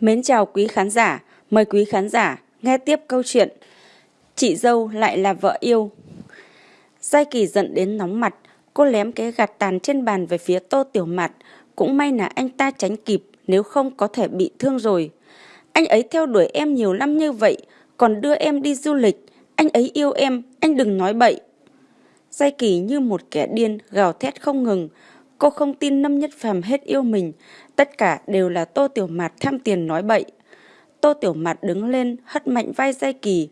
Mến chào quý khán giả, mời quý khán giả nghe tiếp câu chuyện Chị dâu lại là vợ yêu. Giai Kỳ giận đến nóng mặt, cô lém cái gạt tàn trên bàn về phía Tô Tiểu mặt. cũng may là anh ta tránh kịp, nếu không có thể bị thương rồi. Anh ấy theo đuổi em nhiều năm như vậy, còn đưa em đi du lịch, anh ấy yêu em, anh đừng nói bậy. Giai Kỳ như một kẻ điên, gào thét không ngừng. Cô không tin Lâm Nhất Phàm hết yêu mình, tất cả đều là Tô Tiểu Mạt tham tiền nói bậy. Tô Tiểu Mạt đứng lên, hất mạnh vai dây Kỳ,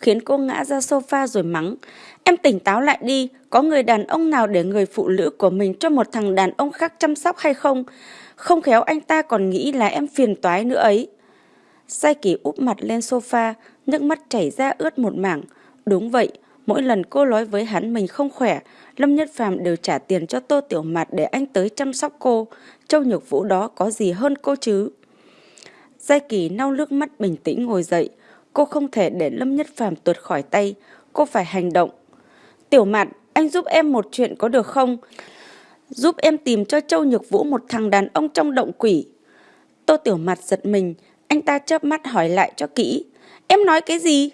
khiến cô ngã ra sofa rồi mắng. Em tỉnh táo lại đi, có người đàn ông nào để người phụ nữ của mình cho một thằng đàn ông khác chăm sóc hay không? Không khéo anh ta còn nghĩ là em phiền toái nữa ấy. Sai Kỳ úp mặt lên sofa, nước mắt chảy ra ướt một mảng. Đúng vậy, mỗi lần cô nói với hắn mình không khỏe, Lâm Nhất Phàm đều trả tiền cho Tô Tiểu Mạt để anh tới chăm sóc cô. Châu Nhược Vũ đó có gì hơn cô chứ? Giai Kỳ nau nước mắt bình tĩnh ngồi dậy. Cô không thể để Lâm Nhất Phàm tuột khỏi tay. Cô phải hành động. Tiểu Mạt, anh giúp em một chuyện có được không? Giúp em tìm cho Châu Nhược Vũ một thằng đàn ông trong động quỷ. Tô Tiểu Mạt giật mình. Anh ta chớp mắt hỏi lại cho kỹ. Em nói cái gì?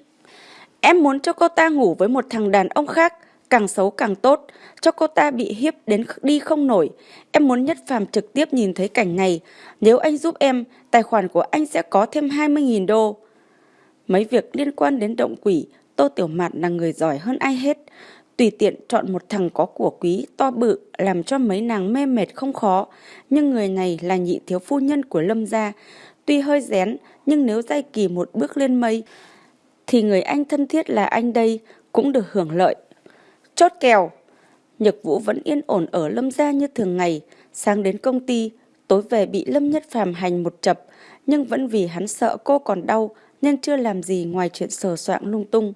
Em muốn cho cô ta ngủ với một thằng đàn ông khác, càng xấu càng tốt, cho cô ta bị hiếp đến đi không nổi. Em muốn Nhất Phàm trực tiếp nhìn thấy cảnh này. Nếu anh giúp em, tài khoản của anh sẽ có thêm 20.000 đô. Mấy việc liên quan đến động quỷ, Tô Tiểu Mạt là người giỏi hơn ai hết. Tùy tiện chọn một thằng có của quý, to bự, làm cho mấy nàng mê mệt không khó. Nhưng người này là nhị thiếu phu nhân của Lâm gia. Tuy hơi rén, nhưng nếu dây kỳ một bước lên mây, thì người anh thân thiết là anh đây cũng được hưởng lợi. Chốt kèo! Nhật Vũ vẫn yên ổn ở Lâm gia như thường ngày, sáng đến công ty, tối về bị Lâm Nhất Phàm hành một chập, nhưng vẫn vì hắn sợ cô còn đau nên chưa làm gì ngoài chuyện sờ soạn lung tung.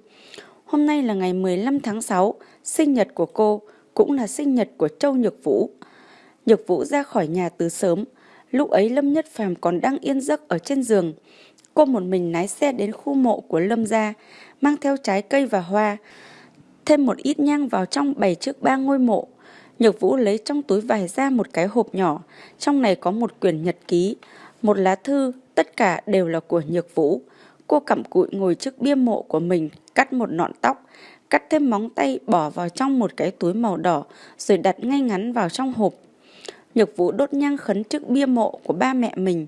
Hôm nay là ngày 15 tháng 6, sinh nhật của cô, cũng là sinh nhật của Châu Nhược Vũ. Nhược Vũ ra khỏi nhà từ sớm, lúc ấy Lâm Nhất Phàm còn đang yên giấc ở trên giường. Cô một mình lái xe đến khu mộ của Lâm gia, mang theo trái cây và hoa, thêm một ít nhang vào trong bày trước ba ngôi mộ. Nhược Vũ lấy trong túi vải ra một cái hộp nhỏ, trong này có một quyển nhật ký, một lá thư, tất cả đều là của Nhược Vũ. Cô cặm cụi ngồi trước bia mộ của mình, cắt một nọn tóc, cắt thêm móng tay bỏ vào trong một cái túi màu đỏ rồi đặt ngay ngắn vào trong hộp. Nhược Vũ đốt nhang khấn trước bia mộ của ba mẹ mình.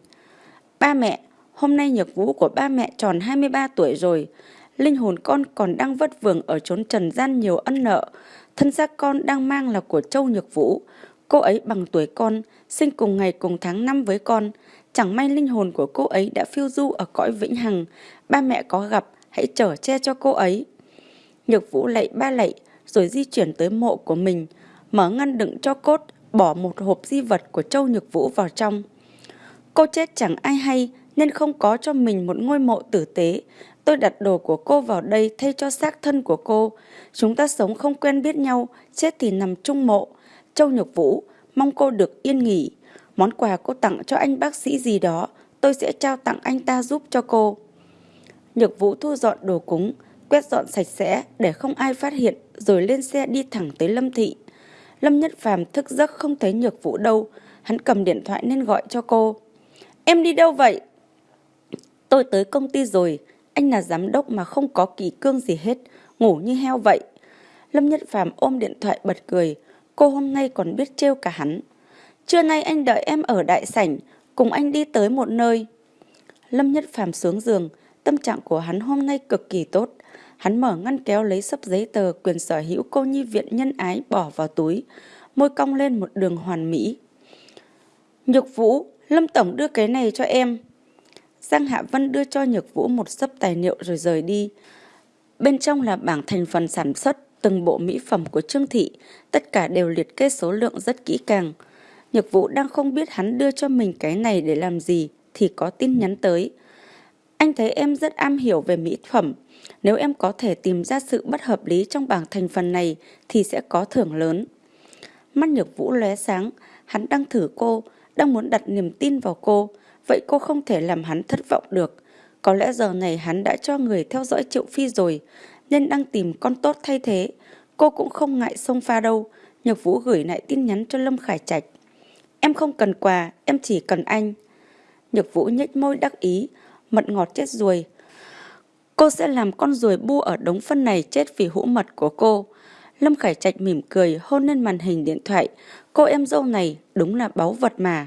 Ba mẹ, hôm nay Nhược Vũ của ba mẹ tròn 23 tuổi rồi. Linh hồn con còn đang vất vưởng ở chốn trần gian nhiều ân nợ. Thân xác con đang mang là của Châu Nhược Vũ. Cô ấy bằng tuổi con, sinh cùng ngày cùng tháng năm với con. Chẳng may linh hồn của cô ấy đã phiêu du ở cõi vĩnh hằng. Ba mẹ có gặp, hãy chở che cho cô ấy. Nhược Vũ lạy ba lạy, rồi di chuyển tới mộ của mình, mở ngăn đựng cho cốt, bỏ một hộp di vật của Châu Nhược Vũ vào trong. Cô chết chẳng ai hay, nên không có cho mình một ngôi mộ tử tế. Tôi đặt đồ của cô vào đây thay cho xác thân của cô. Chúng ta sống không quen biết nhau, chết thì nằm chung mộ. Châu Nhược Vũ, mong cô được yên nghỉ. Món quà cô tặng cho anh bác sĩ gì đó, tôi sẽ trao tặng anh ta giúp cho cô. Nhược Vũ thu dọn đồ cúng, quét dọn sạch sẽ để không ai phát hiện rồi lên xe đi thẳng tới Lâm Thị. Lâm Nhất Phàm thức giấc không thấy Nhược Vũ đâu, hắn cầm điện thoại nên gọi cho cô. Em đi đâu vậy? Tôi tới công ty rồi, anh là giám đốc mà không có kỳ cương gì hết, ngủ như heo vậy. Lâm Nhất Phàm ôm điện thoại bật cười, cô hôm nay còn biết trêu cả hắn. Trưa nay anh đợi em ở đại sảnh, cùng anh đi tới một nơi. Lâm Nhất Phàm xuống giường, tâm trạng của hắn hôm nay cực kỳ tốt. Hắn mở ngăn kéo lấy sấp giấy tờ quyền sở hữu cô nhi viện nhân ái bỏ vào túi, môi cong lên một đường hoàn mỹ. Nhược Vũ, Lâm Tổng đưa cái này cho em. Giang Hạ Vân đưa cho Nhược Vũ một sấp tài liệu rồi rời đi. Bên trong là bảng thành phần sản xuất, từng bộ mỹ phẩm của Trương Thị, tất cả đều liệt kê số lượng rất kỹ càng. Nhược Vũ đang không biết hắn đưa cho mình cái này để làm gì thì có tin nhắn tới. Anh thấy em rất am hiểu về mỹ phẩm. Nếu em có thể tìm ra sự bất hợp lý trong bảng thành phần này thì sẽ có thưởng lớn. Mắt Nhược Vũ lóe sáng, hắn đang thử cô, đang muốn đặt niềm tin vào cô. Vậy cô không thể làm hắn thất vọng được. Có lẽ giờ này hắn đã cho người theo dõi Triệu Phi rồi, nên đang tìm con tốt thay thế. Cô cũng không ngại xông pha đâu. Nhược Vũ gửi lại tin nhắn cho Lâm Khải Trạch. Em không cần quà, em chỉ cần anh. Nhược Vũ nhếch môi đắc ý, mật ngọt chết ruồi. Cô sẽ làm con ruồi bu ở đống phân này chết vì hũ mật của cô. Lâm Khải Trạch mỉm cười hôn lên màn hình điện thoại. Cô em dâu này đúng là báu vật mà.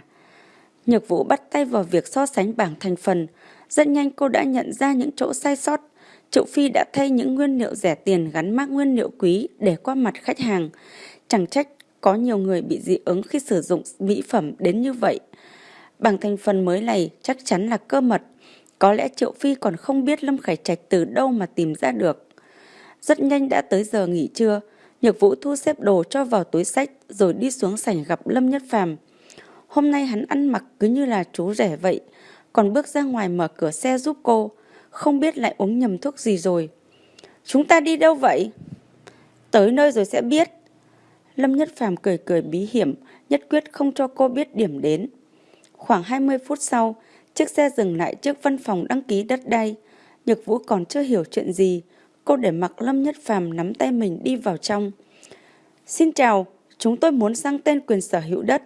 Nhược Vũ bắt tay vào việc so sánh bảng thành phần. Rất nhanh cô đã nhận ra những chỗ sai sót. Triệu Phi đã thay những nguyên liệu rẻ tiền gắn mác nguyên liệu quý để qua mặt khách hàng. Chẳng trách có nhiều người bị dị ứng khi sử dụng mỹ phẩm đến như vậy. Bảng thành phần mới này chắc chắn là cơ mật. Có lẽ Triệu Phi còn không biết Lâm Khải Trạch từ đâu mà tìm ra được. Rất nhanh đã tới giờ nghỉ trưa. Nhược Vũ thu xếp đồ cho vào túi sách rồi đi xuống sảnh gặp Lâm Nhất Phàm. Hôm nay hắn ăn mặc cứ như là chú rẻ vậy, còn bước ra ngoài mở cửa xe giúp cô, không biết lại uống nhầm thuốc gì rồi. Chúng ta đi đâu vậy? Tới nơi rồi sẽ biết. Lâm Nhất Phàm cười cười bí hiểm, nhất quyết không cho cô biết điểm đến. Khoảng 20 phút sau, chiếc xe dừng lại trước văn phòng đăng ký đất đai. Nhược Vũ còn chưa hiểu chuyện gì, cô để mặc Lâm Nhất Phàm nắm tay mình đi vào trong. Xin chào, chúng tôi muốn sang tên quyền sở hữu đất.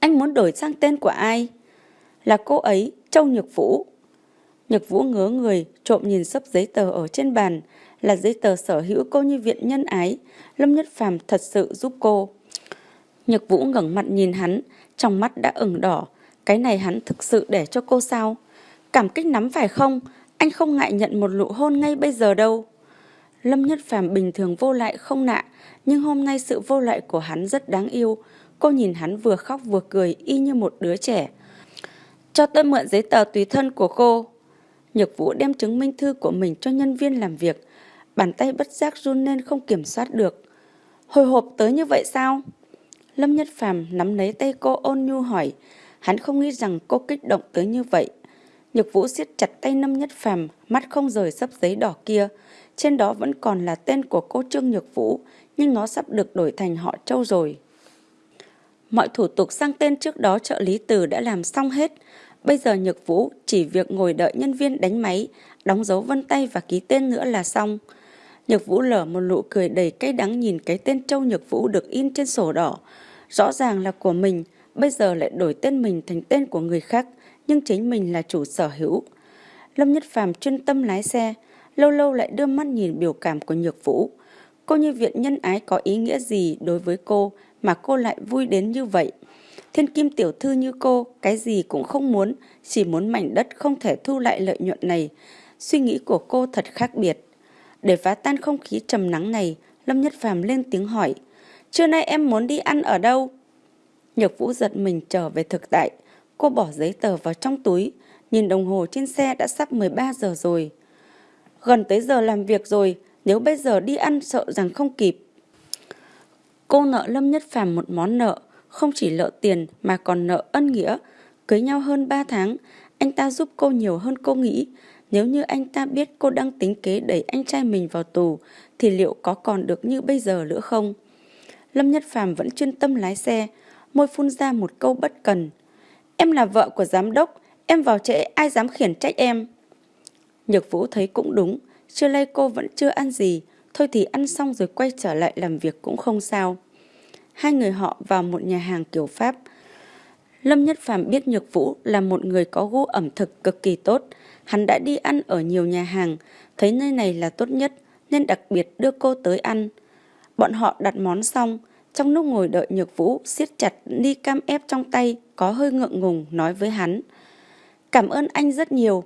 Anh muốn đổi sang tên của ai? Là cô ấy, Châu Nhược Vũ. Nhược Vũ ngớ người, trộm nhìn sấp giấy tờ ở trên bàn, là giấy tờ sở hữu cô như viện nhân ái. Lâm Nhất Phàm thật sự giúp cô. Nhược Vũ ngẩng mặt nhìn hắn, trong mắt đã ửng đỏ. Cái này hắn thực sự để cho cô sao? Cảm kích nắm phải không? Anh không ngại nhận một nụ hôn ngay bây giờ đâu. Lâm Nhất Phàm bình thường vô lại không nạ, nhưng hôm nay sự vô lại của hắn rất đáng yêu. Cô nhìn hắn vừa khóc vừa cười y như một đứa trẻ. Cho tôi mượn giấy tờ tùy thân của cô. Nhược Vũ đem chứng minh thư của mình cho nhân viên làm việc. Bàn tay bất giác run lên không kiểm soát được. Hồi hộp tới như vậy sao? Lâm Nhất Phàm nắm lấy tay cô ôn nhu hỏi. Hắn không nghĩ rằng cô kích động tới như vậy. Nhược Vũ siết chặt tay Lâm Nhất Phàm, mắt không rời sấp giấy đỏ kia. Trên đó vẫn còn là tên của cô Trương Nhược Vũ, nhưng nó sắp được đổi thành họ Châu rồi. Mọi thủ tục sang tên trước đó trợ lý từ đã làm xong hết. Bây giờ Nhược Vũ chỉ việc ngồi đợi nhân viên đánh máy, đóng dấu vân tay và ký tên nữa là xong. Nhược Vũ lở một nụ cười đầy cay đắng nhìn cái tên Châu Nhược Vũ được in trên sổ đỏ. Rõ ràng là của mình, bây giờ lại đổi tên mình thành tên của người khác, nhưng chính mình là chủ sở hữu. Lâm Nhất Phàm chuyên tâm lái xe, lâu lâu lại đưa mắt nhìn biểu cảm của Nhược Vũ. Cô như viện nhân ái có ý nghĩa gì đối với cô mà cô lại vui đến như vậy? Thiên kim tiểu thư như cô, cái gì cũng không muốn, chỉ muốn mảnh đất không thể thu lại lợi nhuận này. Suy nghĩ của cô thật khác biệt. Để phá tan không khí trầm nắng này, Lâm Nhất Phàm lên tiếng hỏi. Trưa nay em muốn đi ăn ở đâu? Nhược Vũ giật mình trở về thực tại. Cô bỏ giấy tờ vào trong túi, nhìn đồng hồ trên xe đã sắp 13 giờ rồi. Gần tới giờ làm việc rồi, nếu bây giờ đi ăn sợ rằng không kịp. Cô nợ Lâm Nhất Phàm một món nợ, không chỉ nợ tiền mà còn nợ ân nghĩa. Cưới nhau hơn 3 tháng, anh ta giúp cô nhiều hơn cô nghĩ. Nếu như anh ta biết cô đang tính kế đẩy anh trai mình vào tù, thì liệu có còn được như bây giờ nữa không? Lâm Nhất Phàm vẫn chuyên tâm lái xe, môi phun ra một câu bất cần. Em là vợ của giám đốc, em vào trễ ai dám khiển trách em. Nhược Vũ thấy cũng đúng, trưa nay cô vẫn chưa ăn gì, thôi thì ăn xong rồi quay trở lại làm việc cũng không sao. Hai người họ vào một nhà hàng kiểu Pháp. Lâm Nhất Phàm biết Nhược Vũ là một người có gu ẩm thực cực kỳ tốt. Hắn đã đi ăn ở nhiều nhà hàng, thấy nơi này là tốt nhất nên đặc biệt đưa cô tới ăn. Bọn họ đặt món xong, trong lúc ngồi đợi Nhược Vũ siết chặt ly cam ép trong tay, có hơi ngượng ngùng nói với hắn. Cảm ơn anh rất nhiều.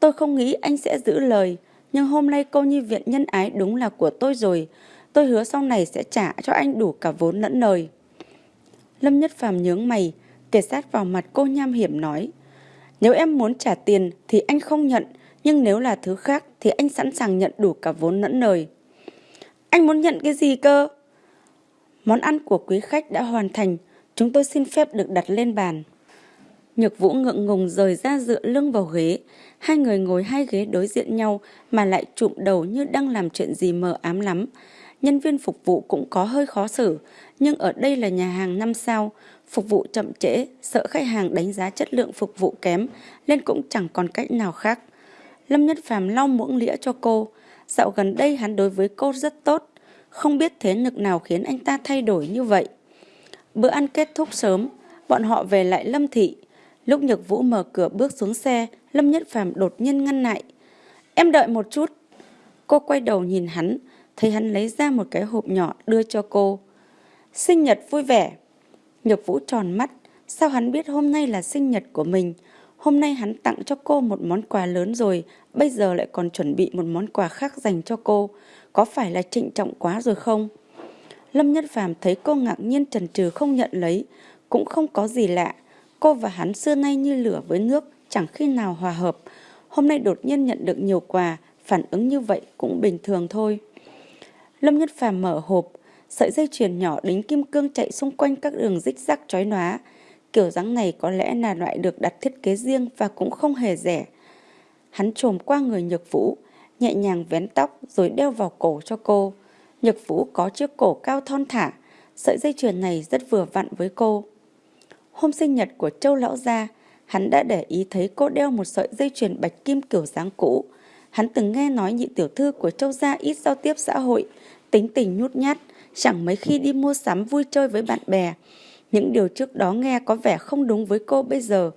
Tôi không nghĩ anh sẽ giữ lời, nhưng hôm nay cô nhi viện nhân ái đúng là của tôi rồi. Tôi hứa sau này sẽ trả cho anh đủ cả vốn lẫn lời. Lâm Nhất Phàm nhướng mày, kề sát vào mặt cô nham hiểm nói. Nếu em muốn trả tiền thì anh không nhận, nhưng nếu là thứ khác thì anh sẵn sàng nhận đủ cả vốn lẫn lời. Anh muốn nhận cái gì cơ? Món ăn của quý khách đã hoàn thành, chúng tôi xin phép được đặt lên bàn. Nhược Vũ ngượng ngùng rời ra dựa lưng vào ghế. Hai người ngồi hai ghế đối diện nhau mà lại trụm đầu như đang làm chuyện gì mờ ám lắm. Nhân viên phục vụ cũng có hơi khó xử, nhưng ở đây là nhà hàng năm sao, phục vụ chậm trễ, sợ khách hàng đánh giá chất lượng phục vụ kém, nên cũng chẳng còn cách nào khác. Lâm Nhất Phàm lau muỗng lĩa cho cô, dạo gần đây hắn đối với cô rất tốt, không biết thế lực nào khiến anh ta thay đổi như vậy. Bữa ăn kết thúc sớm, bọn họ về lại Lâm Thị. Lúc Nhược Vũ mở cửa bước xuống xe, Lâm Nhất Phàm đột nhiên ngăn lại. Em đợi một chút. Cô quay đầu nhìn hắn, thấy hắn lấy ra một cái hộp nhỏ đưa cho cô. Sinh nhật vui vẻ. Nhược Vũ tròn mắt, sao hắn biết hôm nay là sinh nhật của mình? Hôm nay hắn tặng cho cô một món quà lớn rồi, bây giờ lại còn chuẩn bị một món quà khác dành cho cô. Có phải là trịnh trọng quá rồi không? Lâm Nhất Phàm thấy cô ngạc nhiên trần trừ không nhận lấy, cũng không có gì lạ. Cô và hắn xưa nay như lửa với nước, chẳng khi nào hòa hợp. Hôm nay đột nhiên nhận được nhiều quà, phản ứng như vậy cũng bình thường thôi. Lâm Nhất Phàm mở hộp, sợi dây chuyền nhỏ đính kim cương chạy xung quanh các đường rích rắc chói nóa. Kiểu dáng này có lẽ là loại được đặt thiết kế riêng và cũng không hề rẻ. Hắn trồm qua người Nhược Vũ, nhẹ nhàng vén tóc rồi đeo vào cổ cho cô. Nhược Vũ có chiếc cổ cao thon thả, sợi dây chuyền này rất vừa vặn với cô. Hôm sinh nhật của Châu Lão Gia, hắn đã để ý thấy cô đeo một sợi dây chuyền bạch kim kiểu dáng cũ. Hắn từng nghe nói nhị tiểu thư của Châu Gia ít giao tiếp xã hội, tính tình nhút nhát, chẳng mấy khi đi mua sắm vui chơi với bạn bè. Những điều trước đó nghe có vẻ không đúng với cô bây giờ,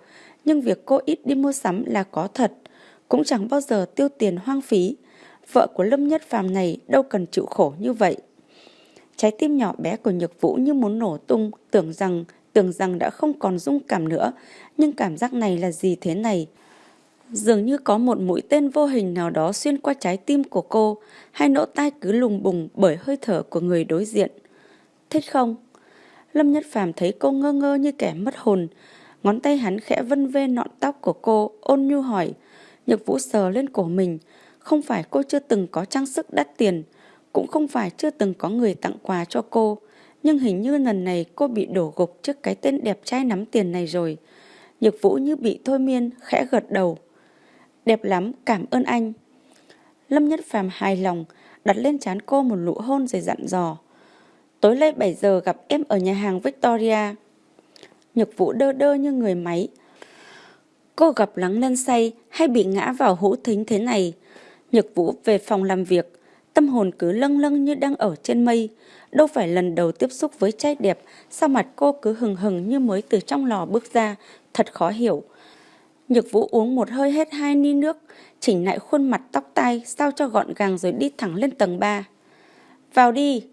nhưng việc cô ít đi mua sắm là có thật, cũng chẳng bao giờ tiêu tiền hoang phí. Vợ của Lâm Nhất Phàm này đâu cần chịu khổ như vậy. Trái tim nhỏ bé của Nhược Vũ như muốn nổ tung, tưởng rằng tưởng rằng đã không còn dung cảm nữa, nhưng cảm giác này là gì thế này? Dường như có một mũi tên vô hình nào đó xuyên qua trái tim của cô, hai nỗ tai cứ lùng bùng bởi hơi thở của người đối diện. Thích không? Lâm Nhất Phàm thấy cô ngơ ngơ như kẻ mất hồn, ngón tay hắn khẽ vân vê nọn tóc của cô, ôn nhu hỏi. Nhược Vũ sờ lên cổ mình, không phải cô chưa từng có trang sức đắt tiền, cũng không phải chưa từng có người tặng quà cho cô, nhưng hình như lần này cô bị đổ gục trước cái tên đẹp trai nắm tiền này rồi. Nhược Vũ như bị thôi miên, khẽ gật đầu. Đẹp lắm, cảm ơn anh. Lâm Nhất Phàm hài lòng, đặt lên trán cô một nụ hôn rồi dặn dò. Tối nay 7 giờ gặp em ở nhà hàng Victoria. Nhược Vũ đơ đơ như người máy. Cô gặp lắng lên say hay bị ngã vào hũ thính thế này. Nhược Vũ về phòng làm việc, tâm hồn cứ lâng lâng như đang ở trên mây. Đâu phải lần đầu tiếp xúc với trai đẹp, sao mặt cô cứ hừng hừng như mới từ trong lò bước ra, thật khó hiểu. Nhược Vũ uống một hơi hết hai ni nước, chỉnh lại khuôn mặt tóc tai sao cho gọn gàng rồi đi thẳng lên tầng 3. Vào đi!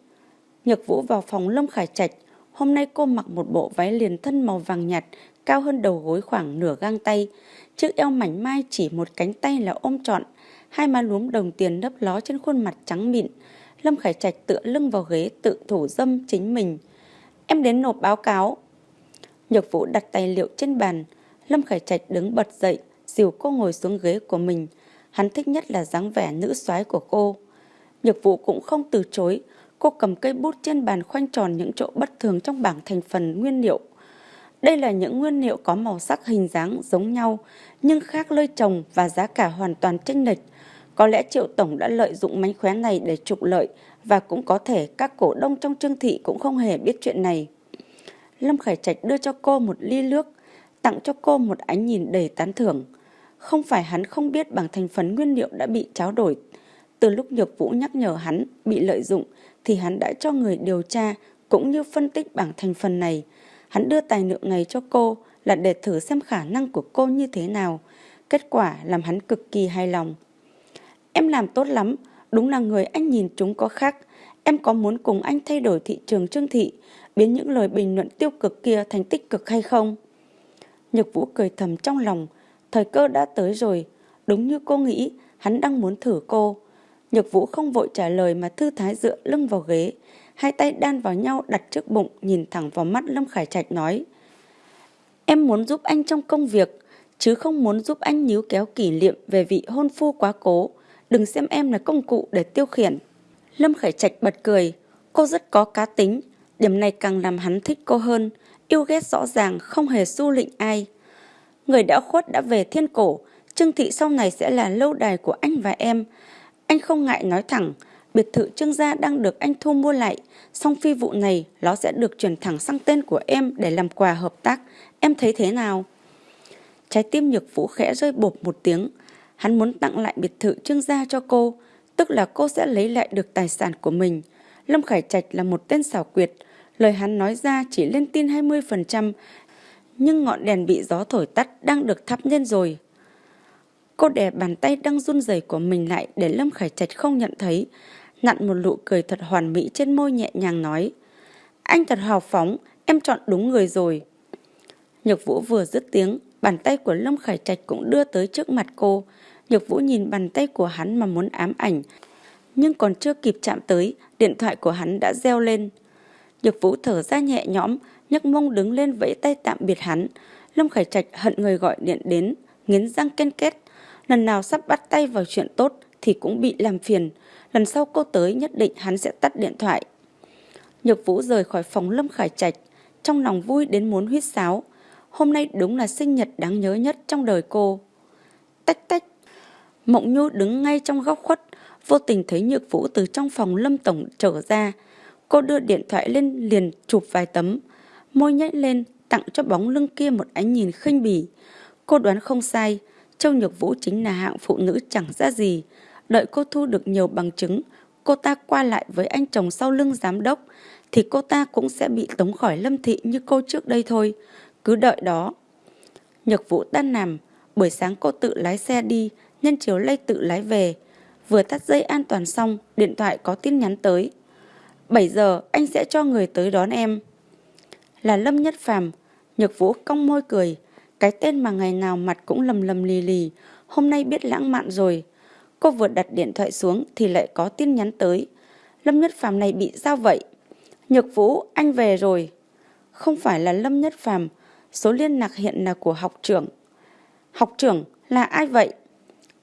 Nhược Vũ vào phòng lông Khải Trạch. Hôm nay cô mặc một bộ váy liền thân màu vàng nhạt, cao hơn đầu gối khoảng nửa gang tay. Chiếc eo mảnh mai chỉ một cánh tay là ôm trọn, hai má lúm đồng tiền đấp ló trên khuôn mặt trắng mịn. Lâm Khải Trạch tựa lưng vào ghế tự thủ dâm chính mình. Em đến nộp báo cáo. Nhược Vũ đặt tài liệu trên bàn. Lâm Khải Trạch đứng bật dậy, dìu cô ngồi xuống ghế của mình. Hắn thích nhất là dáng vẻ nữ soái của cô. Nhược Vũ cũng không từ chối. Cô cầm cây bút trên bàn khoanh tròn những chỗ bất thường trong bảng thành phần nguyên liệu. Đây là những nguyên liệu có màu sắc hình dáng giống nhau, nhưng khác lơi trồng và giá cả hoàn toàn chênh lệch. Có lẽ Triệu Tổng đã lợi dụng mánh khóe này để trục lợi và cũng có thể các cổ đông trong trương thị cũng không hề biết chuyện này. Lâm Khải Trạch đưa cho cô một ly nước, tặng cho cô một ánh nhìn đầy tán thưởng. Không phải hắn không biết bảng thành phần nguyên liệu đã bị tráo đổi. Từ lúc Nhược Vũ nhắc nhở hắn bị lợi dụng thì hắn đã cho người điều tra cũng như phân tích bảng thành phần này. Hắn đưa tài liệu này cho cô là để thử xem khả năng của cô như thế nào. Kết quả làm hắn cực kỳ hài lòng. Em làm tốt lắm, đúng là người anh nhìn chúng có khác. Em có muốn cùng anh thay đổi thị trường trương thị, biến những lời bình luận tiêu cực kia thành tích cực hay không? Nhược Vũ cười thầm trong lòng, thời cơ đã tới rồi. Đúng như cô nghĩ, hắn đang muốn thử cô. Nhược Vũ không vội trả lời mà thư thái dựa lưng vào ghế, hai tay đan vào nhau đặt trước bụng nhìn thẳng vào mắt Lâm Khải Trạch nói. Em muốn giúp anh trong công việc, chứ không muốn giúp anh níu kéo kỷ niệm về vị hôn phu quá cố. Đừng xem em là công cụ để tiêu khiển. Lâm Khải Trạch bật cười, cô rất có cá tính, điểm này càng làm hắn thích cô hơn, yêu ghét rõ ràng không hề su lịnh ai. Người đã khuất đã về thiên cổ, Trương Thị sau này sẽ là lâu đài của anh và em. Anh không ngại nói thẳng, biệt thự Trương gia đang được anh thu mua lại, song phi vụ này nó sẽ được chuyển thẳng sang tên của em để làm quà hợp tác. Em thấy thế nào? Trái tim nhược vũ khẽ rơi bột một tiếng. Hắn muốn tặng lại biệt thự Trương gia cho cô, tức là cô sẽ lấy lại được tài sản của mình. Lâm Khải Trạch là một tên xảo quyệt, lời hắn nói ra chỉ lên tin 20%, Nhưng ngọn đèn bị gió thổi tắt đang được thắp lên rồi. Cô đè bàn tay đang run rẩy của mình lại để Lâm Khải Trạch không nhận thấy. Nặn một nụ cười thật hoàn mỹ trên môi nhẹ nhàng nói. Anh thật hào phóng, em chọn đúng người rồi. Nhược Vũ vừa dứt tiếng, bàn tay của Lâm Khải Trạch cũng đưa tới trước mặt cô. Nhược Vũ nhìn bàn tay của hắn mà muốn ám ảnh. Nhưng còn chưa kịp chạm tới, điện thoại của hắn đã reo lên. Nhược Vũ thở ra nhẹ nhõm, nhấc mông đứng lên vẫy tay tạm biệt hắn. Lâm Khải Trạch hận người gọi điện đến, nghiến răng ken kết. Lần nào sắp bắt tay vào chuyện tốt thì cũng bị làm phiền. Lần sau cô tới nhất định hắn sẽ tắt điện thoại. Nhược Vũ rời khỏi phòng Lâm Khải Trạch, trong lòng vui đến muốn huyết sáo. Hôm nay đúng là sinh nhật đáng nhớ nhất trong đời cô. Tách tách. Mộng Nhu đứng ngay trong góc khuất, vô tình thấy Nhược Vũ từ trong phòng Lâm Tổng trở ra. Cô đưa điện thoại lên liền chụp vài tấm, môi nhếch lên tặng cho bóng lưng kia một ánh nhìn khinh bỉ. Cô đoán không sai, Châu Nhược Vũ chính là hạng phụ nữ chẳng ra gì. Đợi cô thu được nhiều bằng chứng, cô ta qua lại với anh chồng sau lưng giám đốc, thì cô ta cũng sẽ bị tống khỏi lâm thị như cô trước đây thôi. Cứ đợi đó. Nhược Vũ tan nằm, buổi sáng cô tự lái xe đi, nhân chiều lây tự lái về. Vừa tắt dây an toàn xong, điện thoại có tin nhắn tới. 7 giờ anh sẽ cho người tới đón em. Là Lâm Nhất Phàm, Nhược Vũ cong môi cười, cái tên mà ngày nào mặt cũng lầm lầm lì lì, hôm nay biết lãng mạn rồi. Cô vừa đặt điện thoại xuống thì lại có tin nhắn tới. Lâm Nhất Phàm này bị sao vậy? Nhược Vũ, anh về rồi. Không phải là Lâm Nhất Phàm, số liên lạc hiện là của học trưởng. Học trưởng là ai vậy?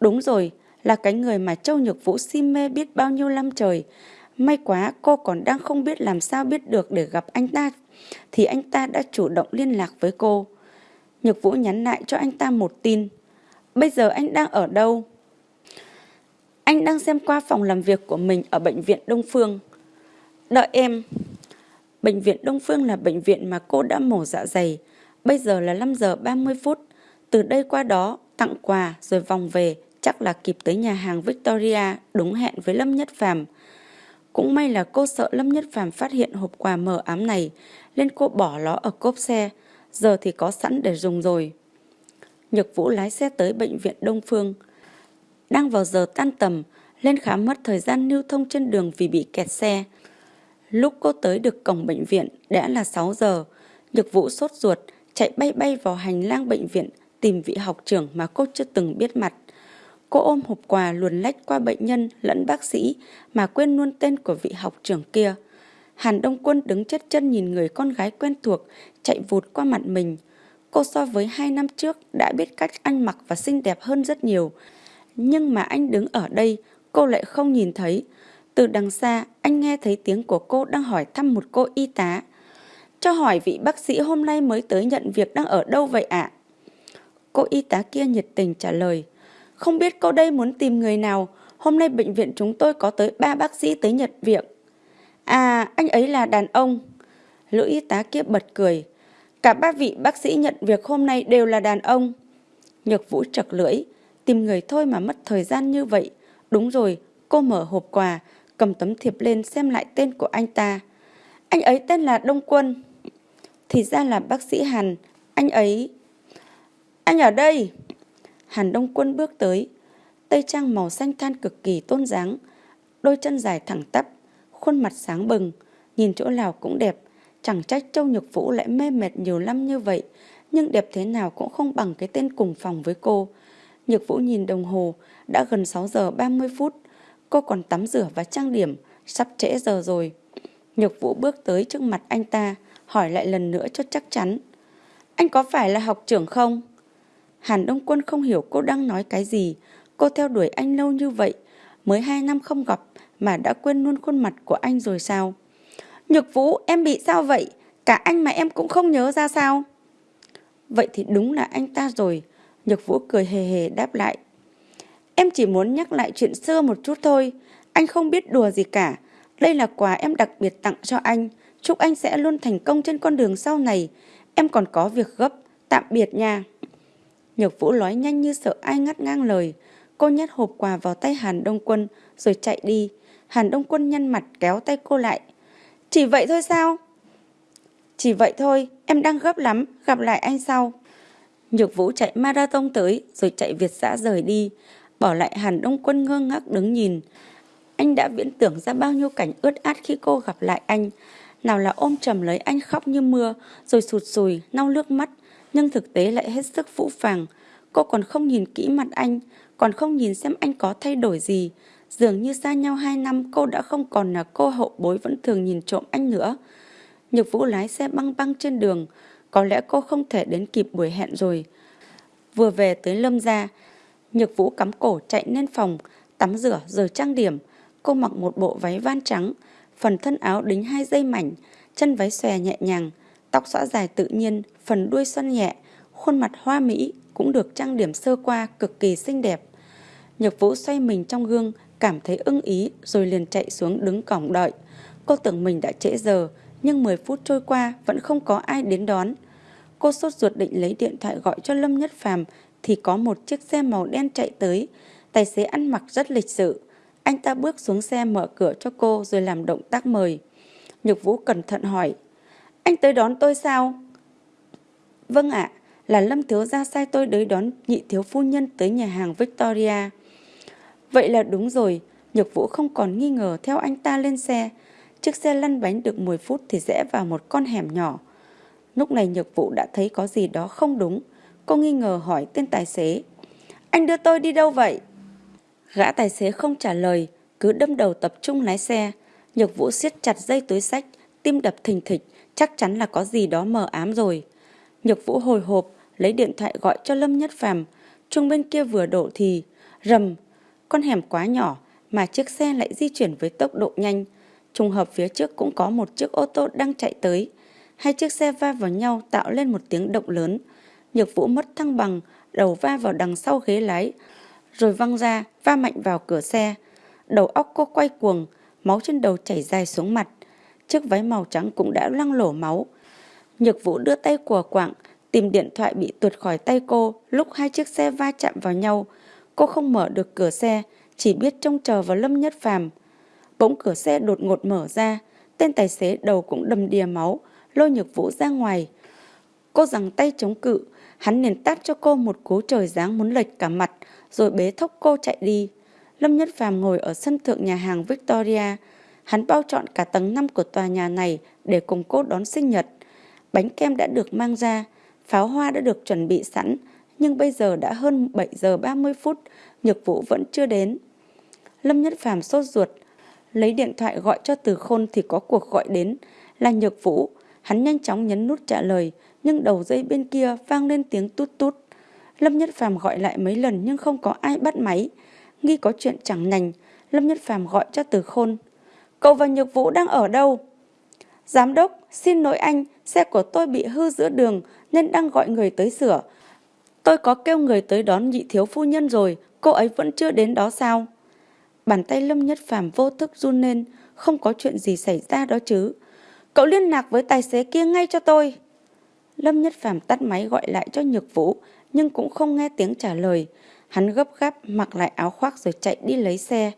Đúng rồi, là cái người mà Châu Nhược Vũ si mê biết bao nhiêu năm trời. May quá cô còn đang không biết làm sao biết được để gặp anh ta, thì anh ta đã chủ động liên lạc với cô. Nhược Vũ nhắn lại cho anh ta một tin. Bây giờ anh đang ở đâu? Anh đang xem qua phòng làm việc của mình ở Bệnh viện Đông Phương. Đợi em. Bệnh viện Đông Phương là bệnh viện mà cô đã mổ dạ dày. Bây giờ là 5 giờ 30 phút. Từ đây qua đó, tặng quà rồi vòng về, chắc là kịp tới nhà hàng Victoria, đúng hẹn với Lâm Nhất Phàm. Cũng may là cô sợ Lâm Nhất Phàm phát hiện hộp quà mờ ám này, nên cô bỏ nó ở cốp xe, giờ thì có sẵn để dùng rồi. Nhược Vũ lái xe tới bệnh viện Đông Phương. Đang vào giờ tan tầm, lên khám mất thời gian lưu thông trên đường vì bị kẹt xe. Lúc cô tới được cổng bệnh viện đã là 6 giờ, Nhược Vũ sốt ruột, chạy bay bay vào hành lang bệnh viện tìm vị học trưởng mà cô chưa từng biết mặt. Cô ôm hộp quà luồn lách qua bệnh nhân lẫn bác sĩ mà quên luôn tên của vị học trưởng kia. Hàn Đông Quân đứng chết chân nhìn người con gái quen thuộc chạy vụt qua mặt mình. Cô so với hai năm trước đã biết cách ăn mặc và xinh đẹp hơn rất nhiều. Nhưng mà anh đứng ở đây, cô lại không nhìn thấy. Từ đằng xa, anh nghe thấy tiếng của cô đang hỏi thăm một cô y tá. Cho hỏi vị bác sĩ hôm nay mới tới nhận việc đang ở đâu vậy ạ? Cô y tá kia nhiệt tình trả lời. Không biết cô đây muốn tìm người nào, hôm nay bệnh viện chúng tôi có tới ba bác sĩ tới nhận việc. À, anh ấy là đàn ông. Lữ y tá kia bật cười. Cả ba vị bác sĩ nhận việc hôm nay đều là đàn ông. Nhược vũ chật lưỡi, tìm người thôi mà mất thời gian như vậy. Đúng rồi, cô mở hộp quà, cầm tấm thiệp lên xem lại tên của anh ta. Anh ấy tên là Đông Quân. Thì ra là bác sĩ Hàn, anh ấy... Anh ở đây! Hàn Đông Quân bước tới. Tây trang màu xanh than cực kỳ tôn dáng, đôi chân dài thẳng tắp, khuôn mặt sáng bừng, nhìn chỗ nào cũng đẹp. Chẳng trách Châu Nhược Vũ lại mê mệt nhiều năm như vậy, nhưng đẹp thế nào cũng không bằng cái tên cùng phòng với cô. Nhược Vũ nhìn đồng hồ, đã gần 6 giờ 30 phút. Cô còn tắm rửa và trang điểm, sắp trễ giờ rồi. Nhược Vũ bước tới trước mặt anh ta, hỏi lại lần nữa cho chắc chắn. Anh có phải là học trưởng không? Hàn Đông Quân không hiểu cô đang nói cái gì. Cô theo đuổi anh lâu như vậy, mới hai năm không gặp mà đã quên luôn khuôn mặt của anh rồi sao? Nhược Vũ, em bị sao vậy? Cả anh mà em cũng không nhớ ra sao? Vậy thì đúng là anh ta rồi. Nhược Vũ cười hề hề đáp lại. Em chỉ muốn nhắc lại chuyện xưa một chút thôi. Anh không biết đùa gì cả. Đây là quà em đặc biệt tặng cho anh. Chúc anh sẽ luôn thành công trên con đường sau này. Em còn có việc gấp. Tạm biệt nha. Nhược Vũ nói nhanh như sợ ai ngắt ngang lời. Cô nhét hộp quà vào tay Hàn Đông Quân rồi chạy đi. Hàn Đông Quân nhăn mặt kéo tay cô lại. Chỉ vậy thôi sao? Chỉ vậy thôi, em đang gấp lắm, gặp lại anh sau. Nhược Vũ chạy marathon tới rồi chạy Việt xã rời đi, bỏ lại Hàn Đông Quân ngơ ngác đứng nhìn. Anh đã viễn tưởng ra bao nhiêu cảnh ướt át khi cô gặp lại anh. Nào là ôm chầm lấy anh khóc như mưa, rồi sụt sùi, nau nước mắt, nhưng thực tế lại hết sức phũ phàng. Cô còn không nhìn kỹ mặt anh, còn không nhìn xem anh có thay đổi gì. Dường như xa nhau hai năm cô đã không còn là cô hậu bối vẫn thường nhìn trộm anh nữa. Nhược Vũ lái xe băng băng trên đường, có lẽ cô không thể đến kịp buổi hẹn rồi. Vừa về tới Lâm gia, Nhược Vũ cắm cổ chạy lên phòng, tắm rửa rồi trang điểm. Cô mặc một bộ váy van trắng, phần thân áo đính hai dây mảnh, chân váy xòe nhẹ nhàng, tóc xõa dài tự nhiên, phần đuôi xoăn nhẹ, khuôn mặt hoa mỹ cũng được trang điểm sơ qua cực kỳ xinh đẹp. Nhược Vũ xoay mình trong gương, cảm thấy ưng ý rồi liền chạy xuống đứng cổng đợi. Cô tưởng mình đã trễ giờ, nhưng 10 phút trôi qua vẫn không có ai đến đón. Cô sốt ruột định lấy điện thoại gọi cho Lâm Nhất Phàm thì có một chiếc xe màu đen chạy tới. Tài xế ăn mặc rất lịch sự. Anh ta bước xuống xe mở cửa cho cô rồi làm động tác mời. Nhược Vũ cẩn thận hỏi. Anh tới đón tôi sao? Vâng ạ, là Lâm Thiếu Gia sai tôi tới đón nhị thiếu phu nhân tới nhà hàng Victoria. Vậy là đúng rồi, Nhược Vũ không còn nghi ngờ theo anh ta lên xe. Chiếc xe lăn bánh được 10 phút thì rẽ vào một con hẻm nhỏ. Lúc này Nhược Vũ đã thấy có gì đó không đúng. Cô nghi ngờ hỏi tên tài xế. Anh đưa tôi đi đâu vậy? Gã tài xế không trả lời, cứ đâm đầu tập trung lái xe. Nhược Vũ siết chặt dây túi sách, tim đập thình thịch, chắc chắn là có gì đó mờ ám rồi. Nhược Vũ hồi hộp, lấy điện thoại gọi cho Lâm Nhất Phàm. Trung bên kia vừa đổ thì, rầm, con hẻm quá nhỏ mà chiếc xe lại di chuyển với tốc độ nhanh. Trùng hợp phía trước cũng có một chiếc ô tô đang chạy tới. Hai chiếc xe va vào nhau tạo lên một tiếng động lớn. Nhược Vũ mất thăng bằng, đầu va vào đằng sau ghế lái, rồi văng ra, va mạnh vào cửa xe. Đầu óc cô quay cuồng, máu trên đầu chảy dài xuống mặt. Chiếc váy màu trắng cũng đã lăng lổ máu. Nhược Vũ đưa tay của quạng, tìm điện thoại bị tuột khỏi tay cô lúc hai chiếc xe va chạm vào nhau. Cô không mở được cửa xe, chỉ biết trông chờ vào Lâm Nhất Phàm. Bỗng cửa xe đột ngột mở ra, tên tài xế đầu cũng đầm đìa máu, lôi Nhược Vũ ra ngoài. Cô giằng tay chống cự, hắn liền tát cho cô một cú trời giáng muốn lệch cả mặt, rồi bế thốc cô chạy đi. Lâm Nhất Phàm ngồi ở sân thượng nhà hàng Victoria, hắn bao trọn cả tầng 5 của tòa nhà này để cùng cô đón sinh nhật. Bánh kem đã được mang ra, pháo hoa đã được chuẩn bị sẵn, nhưng bây giờ đã hơn 7 giờ 30 phút, Nhược Vũ vẫn chưa đến. Lâm Nhất Phàm sốt ruột, lấy điện thoại gọi cho Từ Khôn thì có cuộc gọi đến, là Nhược Vũ. Hắn nhanh chóng nhấn nút trả lời, nhưng đầu dây bên kia vang lên tiếng tút tút. Lâm Nhất Phàm gọi lại mấy lần nhưng không có ai bắt máy. Nghi có chuyện chẳng nành, Lâm Nhất Phàm gọi cho Từ Khôn. Cậu và Nhược Vũ đang ở đâu? Giám đốc, xin lỗi anh, xe của tôi bị hư giữa đường nên đang gọi người tới sửa. Tôi có kêu người tới đón nhị thiếu phu nhân rồi, cô ấy vẫn chưa đến đó sao? Bàn tay Lâm Nhất Phàm vô thức run lên, không có chuyện gì xảy ra đó chứ. Cậu liên lạc với tài xế kia ngay cho tôi. Lâm Nhất Phàm tắt máy gọi lại cho Nhược Vũ, nhưng cũng không nghe tiếng trả lời. Hắn gấp gáp mặc lại áo khoác rồi chạy đi lấy xe.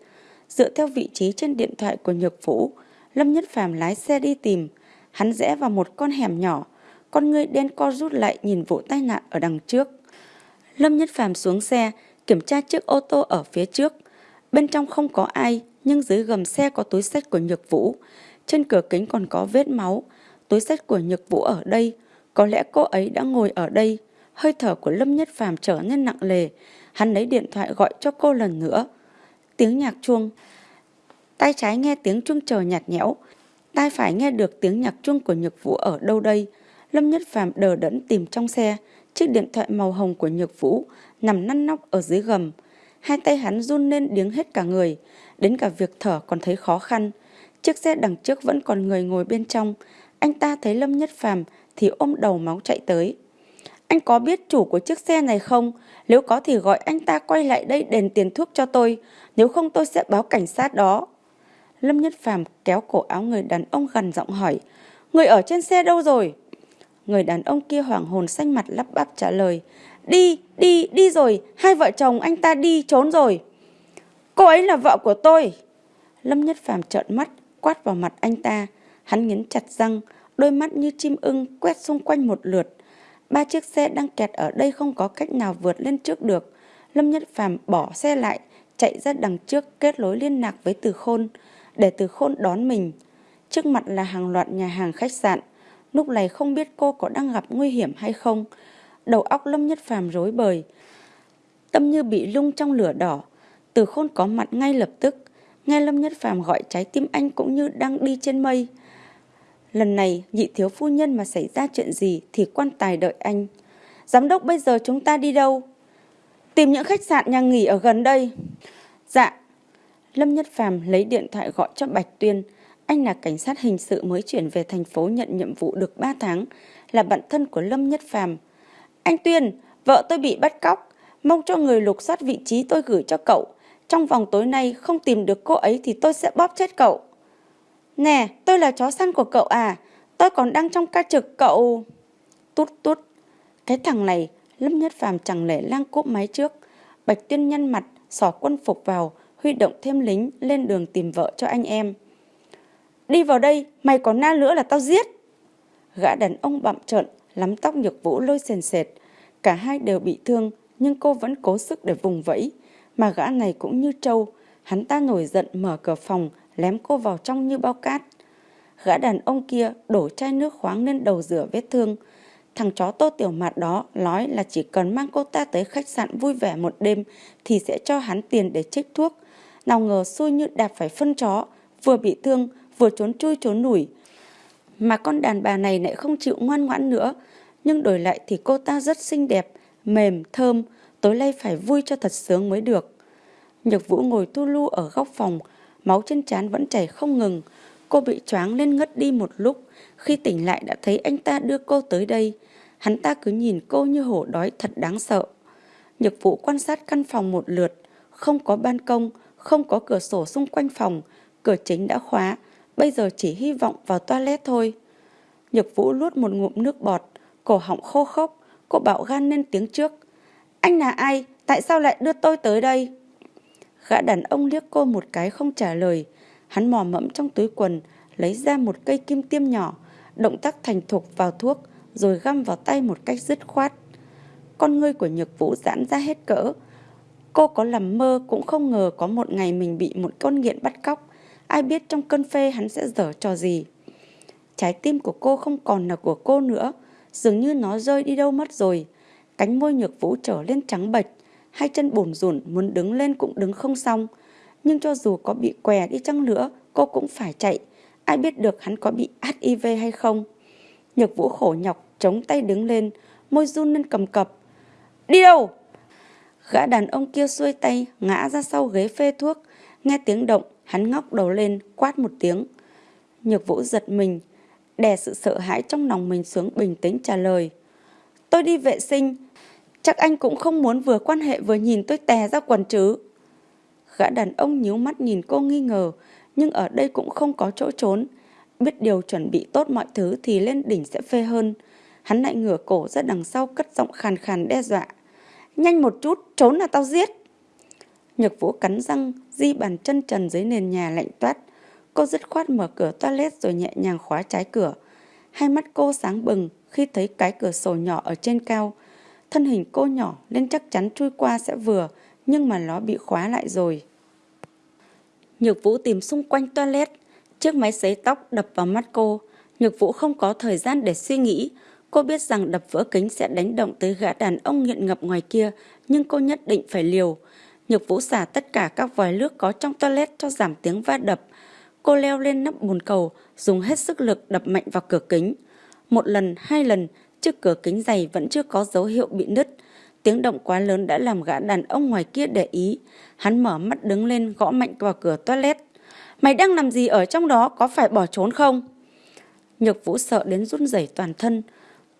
Dựa theo vị trí trên điện thoại của Nhược Vũ, Lâm Nhất Phàm lái xe đi tìm. Hắn rẽ vào một con hẻm nhỏ, con người đen co rút lại nhìn vụ tai nạn ở đằng trước. Lâm Nhất Phàm xuống xe, kiểm tra chiếc ô tô ở phía trước. Bên trong không có ai, nhưng dưới gầm xe có túi sách của Nhược Vũ. Trên cửa kính còn có vết máu. Túi sách của Nhược Vũ ở đây. Có lẽ cô ấy đã ngồi ở đây. Hơi thở của Lâm Nhất Phàm trở nên nặng lề. Hắn lấy điện thoại gọi cho cô lần nữa. Tiếng nhạc chuông. Tay trái nghe tiếng chuông chờ nhạt nhẽo. Tai phải nghe được tiếng nhạc chuông của Nhược Vũ ở đâu đây. Lâm Nhất Phàm đờ đẫn tìm trong xe. Chiếc điện thoại màu hồng của Nhược Vũ nằm năn nóc ở dưới gầm. Hai tay hắn run lên điếng hết cả người. Đến cả việc thở còn thấy khó khăn. Chiếc xe đằng trước vẫn còn người ngồi bên trong. Anh ta thấy Lâm Nhất Phàm thì ôm đầu máu chạy tới. Anh có biết chủ của chiếc xe này không? Nếu có thì gọi anh ta quay lại đây đền tiền thuốc cho tôi. Nếu không tôi sẽ báo cảnh sát đó. Lâm Nhất Phàm kéo cổ áo người đàn ông gần giọng hỏi. Người ở trên xe đâu rồi? Người đàn ông kia hoảng hồn xanh mặt lắp bắp trả lời. Đi, đi, đi rồi. Hai vợ chồng anh ta đi, trốn rồi. Cô ấy là vợ của tôi. Lâm Nhất Phàm trợn mắt, quát vào mặt anh ta. Hắn nghiến chặt răng. đôi mắt như chim ưng quét xung quanh một lượt. Ba chiếc xe đang kẹt ở đây không có cách nào vượt lên trước được. Lâm Nhất Phàm bỏ xe lại, chạy ra đằng trước kết nối liên lạc với Từ Khôn, để Từ Khôn đón mình. Trước mặt là hàng loạt nhà hàng khách sạn. Lúc này không biết cô có đang gặp nguy hiểm hay không. Đầu óc Lâm Nhất Phàm rối bời. Tâm như bị lung trong lửa đỏ. Từ Khôn có mặt ngay lập tức. Nghe Lâm Nhất Phàm gọi trái tim anh cũng như đang đi trên mây. Lần này, nhị thiếu phu nhân mà xảy ra chuyện gì thì quan tài đợi anh. Giám đốc, bây giờ chúng ta đi đâu? Tìm những khách sạn nhà nghỉ ở gần đây. Dạ. Lâm Nhất Phàm lấy điện thoại gọi cho Bạch Tuyên. Anh là cảnh sát hình sự mới chuyển về thành phố nhận nhiệm vụ được 3 tháng, là bạn thân của Lâm Nhất Phàm. Anh Tuyên, vợ tôi bị bắt cóc, mong cho người lục soát vị trí tôi gửi cho cậu. Trong vòng tối nay không tìm được cô ấy thì tôi sẽ bóp chết cậu. Nè, tôi là chó săn của cậu à, tôi còn đang trong ca trực cậu. Tút tút, cái thằng này, Lâm Nhất Phàm chẳng lẽ lang cốp máy trước. Bạch Tuyên nhăn mặt, xỏ quân phục vào, huy động thêm lính lên đường tìm vợ cho anh em. Đi vào đây, mày còn na nữa là tao giết. Gã đàn ông bặm trợn, lắm tóc nhược vũ lôi sền sệt. Cả hai đều bị thương, nhưng cô vẫn cố sức để vùng vẫy. Mà gã này cũng như trâu, hắn ta nổi giận mở cửa phòng, lém cô vào trong như bao cát. Gã đàn ông kia đổ chai nước khoáng lên đầu rửa vết thương. Thằng chó tô tiểu mặt đó nói là chỉ cần mang cô ta tới khách sạn vui vẻ một đêm thì sẽ cho hắn tiền để trích thuốc. Nào ngờ xui như đạp phải phân chó, vừa bị thương vừa trốn chui trốn nủi. Mà con đàn bà này lại không chịu ngoan ngoãn nữa, nhưng đổi lại thì cô ta rất xinh đẹp, mềm, thơm, tối nay phải vui cho thật sướng mới được. Nhược Vũ ngồi tu lu ở góc phòng, máu trên trán vẫn chảy không ngừng. Cô bị choáng lên ngất đi một lúc, khi tỉnh lại đã thấy anh ta đưa cô tới đây. Hắn ta cứ nhìn cô như hổ đói thật đáng sợ. Nhược Vũ quan sát căn phòng một lượt, không có ban công, không có cửa sổ xung quanh phòng, cửa chính đã khóa, bây giờ chỉ hy vọng vào toilet thôi. Nhược Vũ luốt một ngụm nước bọt, cổ họng khô khốc, cô bảo gan lên tiếng trước. Anh là ai? Tại sao lại đưa tôi tới đây? Gã đàn ông liếc cô một cái không trả lời. Hắn mò mẫm trong túi quần, lấy ra một cây kim tiêm nhỏ, động tác thành thục vào thuốc, rồi găm vào tay một cách dứt khoát. Con ngươi của Nhược Vũ giãn ra hết cỡ. Cô có làm mơ cũng không ngờ có một ngày mình bị một con nghiện bắt cóc. Ai biết trong cơn phê hắn sẽ dở trò gì. Trái tim của cô không còn là của cô nữa, dường như nó rơi đi đâu mất rồi. Cánh môi Nhược Vũ trở lên trắng bệch, hai chân bồn rủn muốn đứng lên cũng đứng không xong. Nhưng cho dù có bị què đi chăng nữa, cô cũng phải chạy. Ai biết được hắn có bị HIV hay không? Nhược vũ khổ nhọc, chống tay đứng lên, môi run lên cầm cập. Đi đâu? Gã đàn ông kia xuôi tay, ngã ra sau ghế phê thuốc. Nghe tiếng động, hắn ngóc đầu lên, quát một tiếng. Nhược vũ giật mình, đè sự sợ hãi trong lòng mình xuống bình tĩnh trả lời. Tôi đi vệ sinh, chắc anh cũng không muốn vừa quan hệ vừa nhìn tôi tè ra quần chứ. Gã đàn ông nhíu mắt nhìn cô nghi ngờ, nhưng ở đây cũng không có chỗ trốn. Biết điều chuẩn bị tốt mọi thứ thì lên đỉnh sẽ phê hơn. Hắn lại ngửa cổ ra đằng sau cất giọng khàn khàn đe dọa. Nhanh một chút, trốn là tao giết. Nhược vũ cắn răng, di bàn chân trần dưới nền nhà lạnh toát. Cô dứt khoát mở cửa toilet rồi nhẹ nhàng khóa trái cửa. Hai mắt cô sáng bừng khi thấy cái cửa sổ nhỏ ở trên cao. Thân hình cô nhỏ nên chắc chắn chui qua sẽ vừa, nhưng mà nó bị khóa lại rồi. Nhược Vũ tìm xung quanh toilet, chiếc máy sấy tóc đập vào mắt cô. Nhược Vũ không có thời gian để suy nghĩ. Cô biết rằng đập vỡ kính sẽ đánh động tới gã đàn ông nghiện ngập ngoài kia, nhưng cô nhất định phải liều. Nhược Vũ xả tất cả các vòi nước có trong toilet cho giảm tiếng va đập. Cô leo lên nắp bồn cầu, dùng hết sức lực đập mạnh vào cửa kính. Một lần, hai lần, chiếc cửa kính dày vẫn chưa có dấu hiệu bị nứt. Tiếng động quá lớn đã làm gã đàn ông ngoài kia để ý. Hắn mở mắt đứng lên gõ mạnh vào cửa toilet. Mày đang làm gì ở trong đó có phải bỏ trốn không? Nhược vũ sợ đến run rẩy toàn thân.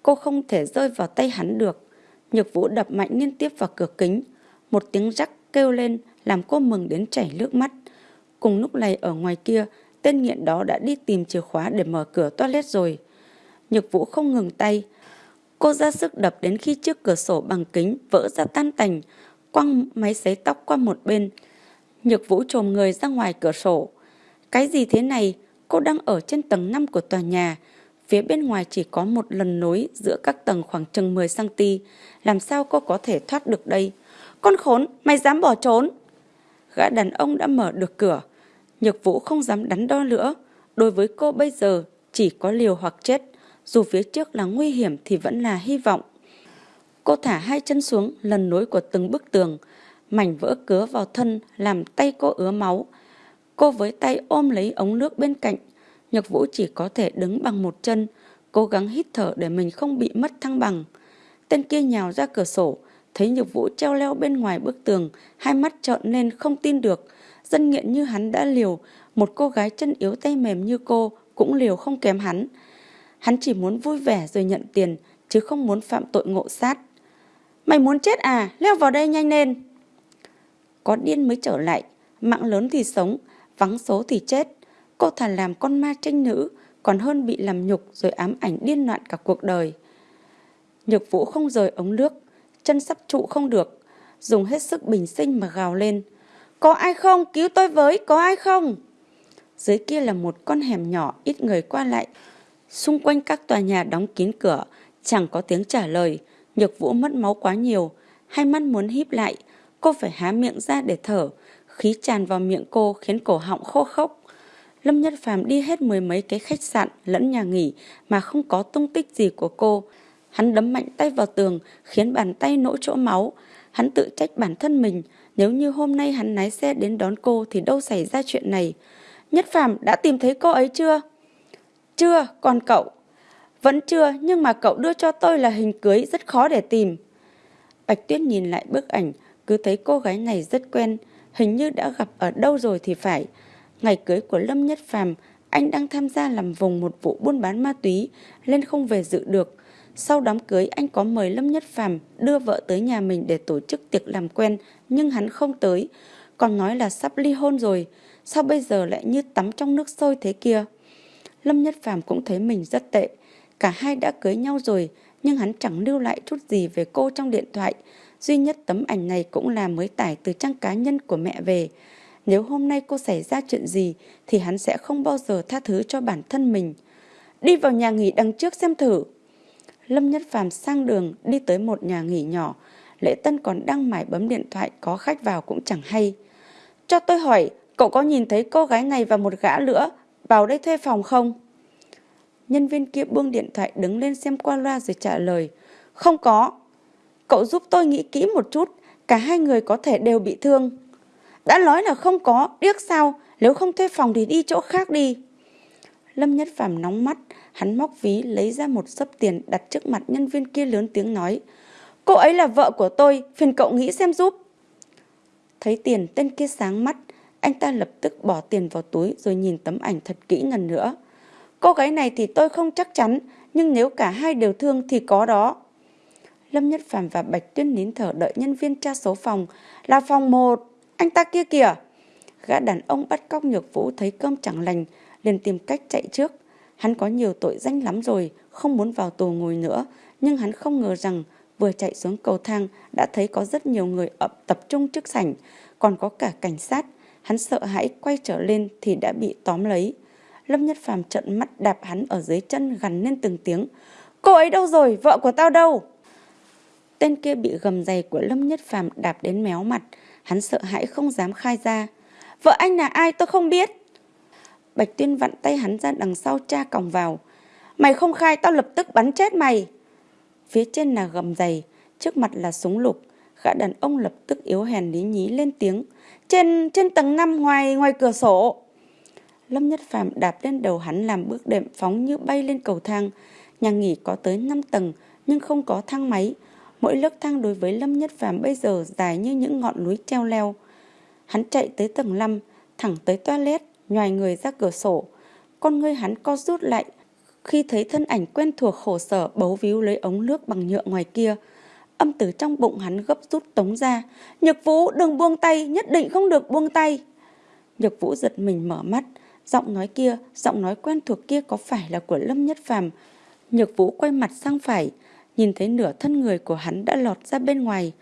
Cô không thể rơi vào tay hắn được. Nhược vũ đập mạnh liên tiếp vào cửa kính. Một tiếng rắc kêu lên làm cô mừng đến chảy nước mắt. Cùng lúc này ở ngoài kia, tên nghiện đó đã đi tìm chìa khóa để mở cửa toilet rồi. Nhược vũ không ngừng tay, Cô ra sức đập đến khi chiếc cửa sổ bằng kính vỡ ra tan tành, quăng máy sấy tóc qua một bên. Nhược vũ trồm người ra ngoài cửa sổ. Cái gì thế này? Cô đang ở trên tầng 5 của tòa nhà. Phía bên ngoài chỉ có một lần nối giữa các tầng khoảng chừng 10cm. Làm sao cô có thể thoát được đây? Con khốn, mày dám bỏ trốn? Gã đàn ông đã mở được cửa. Nhược vũ không dám đắn đo nữa. Đối với cô bây giờ chỉ có liều hoặc chết. Dù phía trước là nguy hiểm thì vẫn là hy vọng. Cô thả hai chân xuống lần nối của từng bức tường. Mảnh vỡ cứa vào thân làm tay cô ứa máu. Cô với tay ôm lấy ống nước bên cạnh. Nhược vũ chỉ có thể đứng bằng một chân. Cố gắng hít thở để mình không bị mất thăng bằng. Tên kia nhào ra cửa sổ. Thấy nhược vũ treo leo bên ngoài bức tường. Hai mắt trợn lên không tin được. Dân nghiện như hắn đã liều. Một cô gái chân yếu tay mềm như cô cũng liều không kém hắn. Hắn chỉ muốn vui vẻ rồi nhận tiền, chứ không muốn phạm tội ngộ sát. Mày muốn chết à? Leo vào đây nhanh lên. Có điên mới trở lại, mạng lớn thì sống, vắng số thì chết. Cô thà làm con ma tranh nữ, còn hơn bị làm nhục rồi ám ảnh điên loạn cả cuộc đời. Nhược vũ không rời ống nước, chân sắp trụ không được, dùng hết sức bình sinh mà gào lên. Có ai không? Cứu tôi với, có ai không? Dưới kia là một con hẻm nhỏ ít người qua lại. Xung quanh các tòa nhà đóng kín cửa, chẳng có tiếng trả lời. Nhược vũ mất máu quá nhiều, hai mắt muốn híp lại. Cô phải há miệng ra để thở. Khí tràn vào miệng cô khiến cổ họng khô khốc. Lâm Nhất Phàm đi hết mười mấy cái khách sạn lẫn nhà nghỉ mà không có tung tích gì của cô. Hắn đấm mạnh tay vào tường khiến bàn tay nỗ chỗ máu. Hắn tự trách bản thân mình. Nếu như hôm nay hắn lái xe đến đón cô thì đâu xảy ra chuyện này. Nhất Phàm đã tìm thấy cô ấy chưa? Chưa, còn cậu? Vẫn chưa, nhưng mà cậu đưa cho tôi là hình cưới rất khó để tìm. Bạch Tuyết nhìn lại bức ảnh, cứ thấy cô gái này rất quen, hình như đã gặp ở đâu rồi thì phải. Ngày cưới của Lâm Nhất Phàm, anh đang tham gia làm vùng một vụ buôn bán ma túy, nên không về dự được. Sau đám cưới anh có mời Lâm Nhất Phàm đưa vợ tới nhà mình để tổ chức tiệc làm quen, nhưng hắn không tới, còn nói là sắp ly hôn rồi sao bây giờ lại như tắm trong nước sôi thế kia? Lâm Nhất Phàm cũng thấy mình rất tệ. Cả hai đã cưới nhau rồi, nhưng hắn chẳng lưu lại chút gì về cô trong điện thoại. Duy nhất tấm ảnh này cũng là mới tải từ trang cá nhân của mẹ về. Nếu hôm nay cô xảy ra chuyện gì thì hắn sẽ không bao giờ tha thứ cho bản thân mình. Đi vào nhà nghỉ đằng trước xem thử. Lâm Nhất Phàm sang đường đi tới một nhà nghỉ nhỏ. Lễ Tân còn đang mải bấm điện thoại có khách vào cũng chẳng hay. Cho tôi hỏi, Cậu có nhìn thấy cô gái này và một gã nữa vào đây thuê phòng không? Nhân viên kia buông điện thoại đứng lên xem qua loa rồi trả lời. Không có. Cậu giúp tôi nghĩ kỹ một chút. Cả hai người có thể đều bị thương. Đã nói là không có. Điếc sao? Nếu không thuê phòng thì đi chỗ khác đi. Lâm Nhất Phàm nóng mắt. Hắn móc ví lấy ra một sấp tiền đặt trước mặt nhân viên kia lớn tiếng nói. Cô ấy là vợ của tôi. Phiền cậu nghĩ xem giúp. Thấy tiền tên kia sáng mắt. Anh ta lập tức bỏ tiền vào túi rồi nhìn tấm ảnh thật kỹ lần nữa. Cô gái này thì tôi không chắc chắn, nhưng nếu cả hai đều thương thì có đó. Lâm Nhất Phàm và Bạch Tuyên nín thở đợi nhân viên tra số phòng. Là phòng một, anh ta kia kìa. Gã đàn ông bắt cóc nhược vũ thấy cơm chẳng lành, liền tìm cách chạy trước. Hắn có nhiều tội danh lắm rồi, không muốn vào tù ngồi nữa. Nhưng hắn không ngờ rằng vừa chạy xuống cầu thang đã thấy có rất nhiều người ập tập trung trước sảnh, còn có cả cảnh sát. Hắn sợ hãi quay trở lên thì đã bị tóm lấy. Lâm Nhất Phàm trận mắt đạp hắn ở dưới chân gằn lên từng tiếng. Cô ấy đâu rồi? Vợ của tao đâu? Tên kia bị gầm giày của Lâm Nhất Phàm đạp đến méo mặt. Hắn sợ hãi không dám khai ra. Vợ anh là ai tôi không biết. Bạch Tuyên vặn tay hắn ra đằng sau cha còng vào. Mày không khai tao lập tức bắn chết mày. Phía trên là gầm giày, trước mặt là súng lục. Gã đàn ông lập tức yếu hèn lý nhí lên tiếng trên trên tầng 5 ngoài ngoài cửa sổ. Lâm Nhất Phàm đạp lên đầu hắn làm bước đệm phóng như bay lên cầu thang. Nhà nghỉ có tới 5 tầng nhưng không có thang máy. Mỗi lớp thang đối với Lâm Nhất Phàm bây giờ dài như những ngọn núi treo leo. Hắn chạy tới tầng 5, thẳng tới toilet, nhòi người ra cửa sổ. Con ngươi hắn co rút lại khi thấy thân ảnh quen thuộc khổ sở bấu víu lấy ống nước bằng nhựa ngoài kia. Âm tử trong bụng hắn gấp rút tống ra. Nhược vũ đừng buông tay, nhất định không được buông tay. Nhược vũ giật mình mở mắt. Giọng nói kia, giọng nói quen thuộc kia có phải là của Lâm Nhất Phàm Nhược vũ quay mặt sang phải, nhìn thấy nửa thân người của hắn đã lọt ra bên ngoài.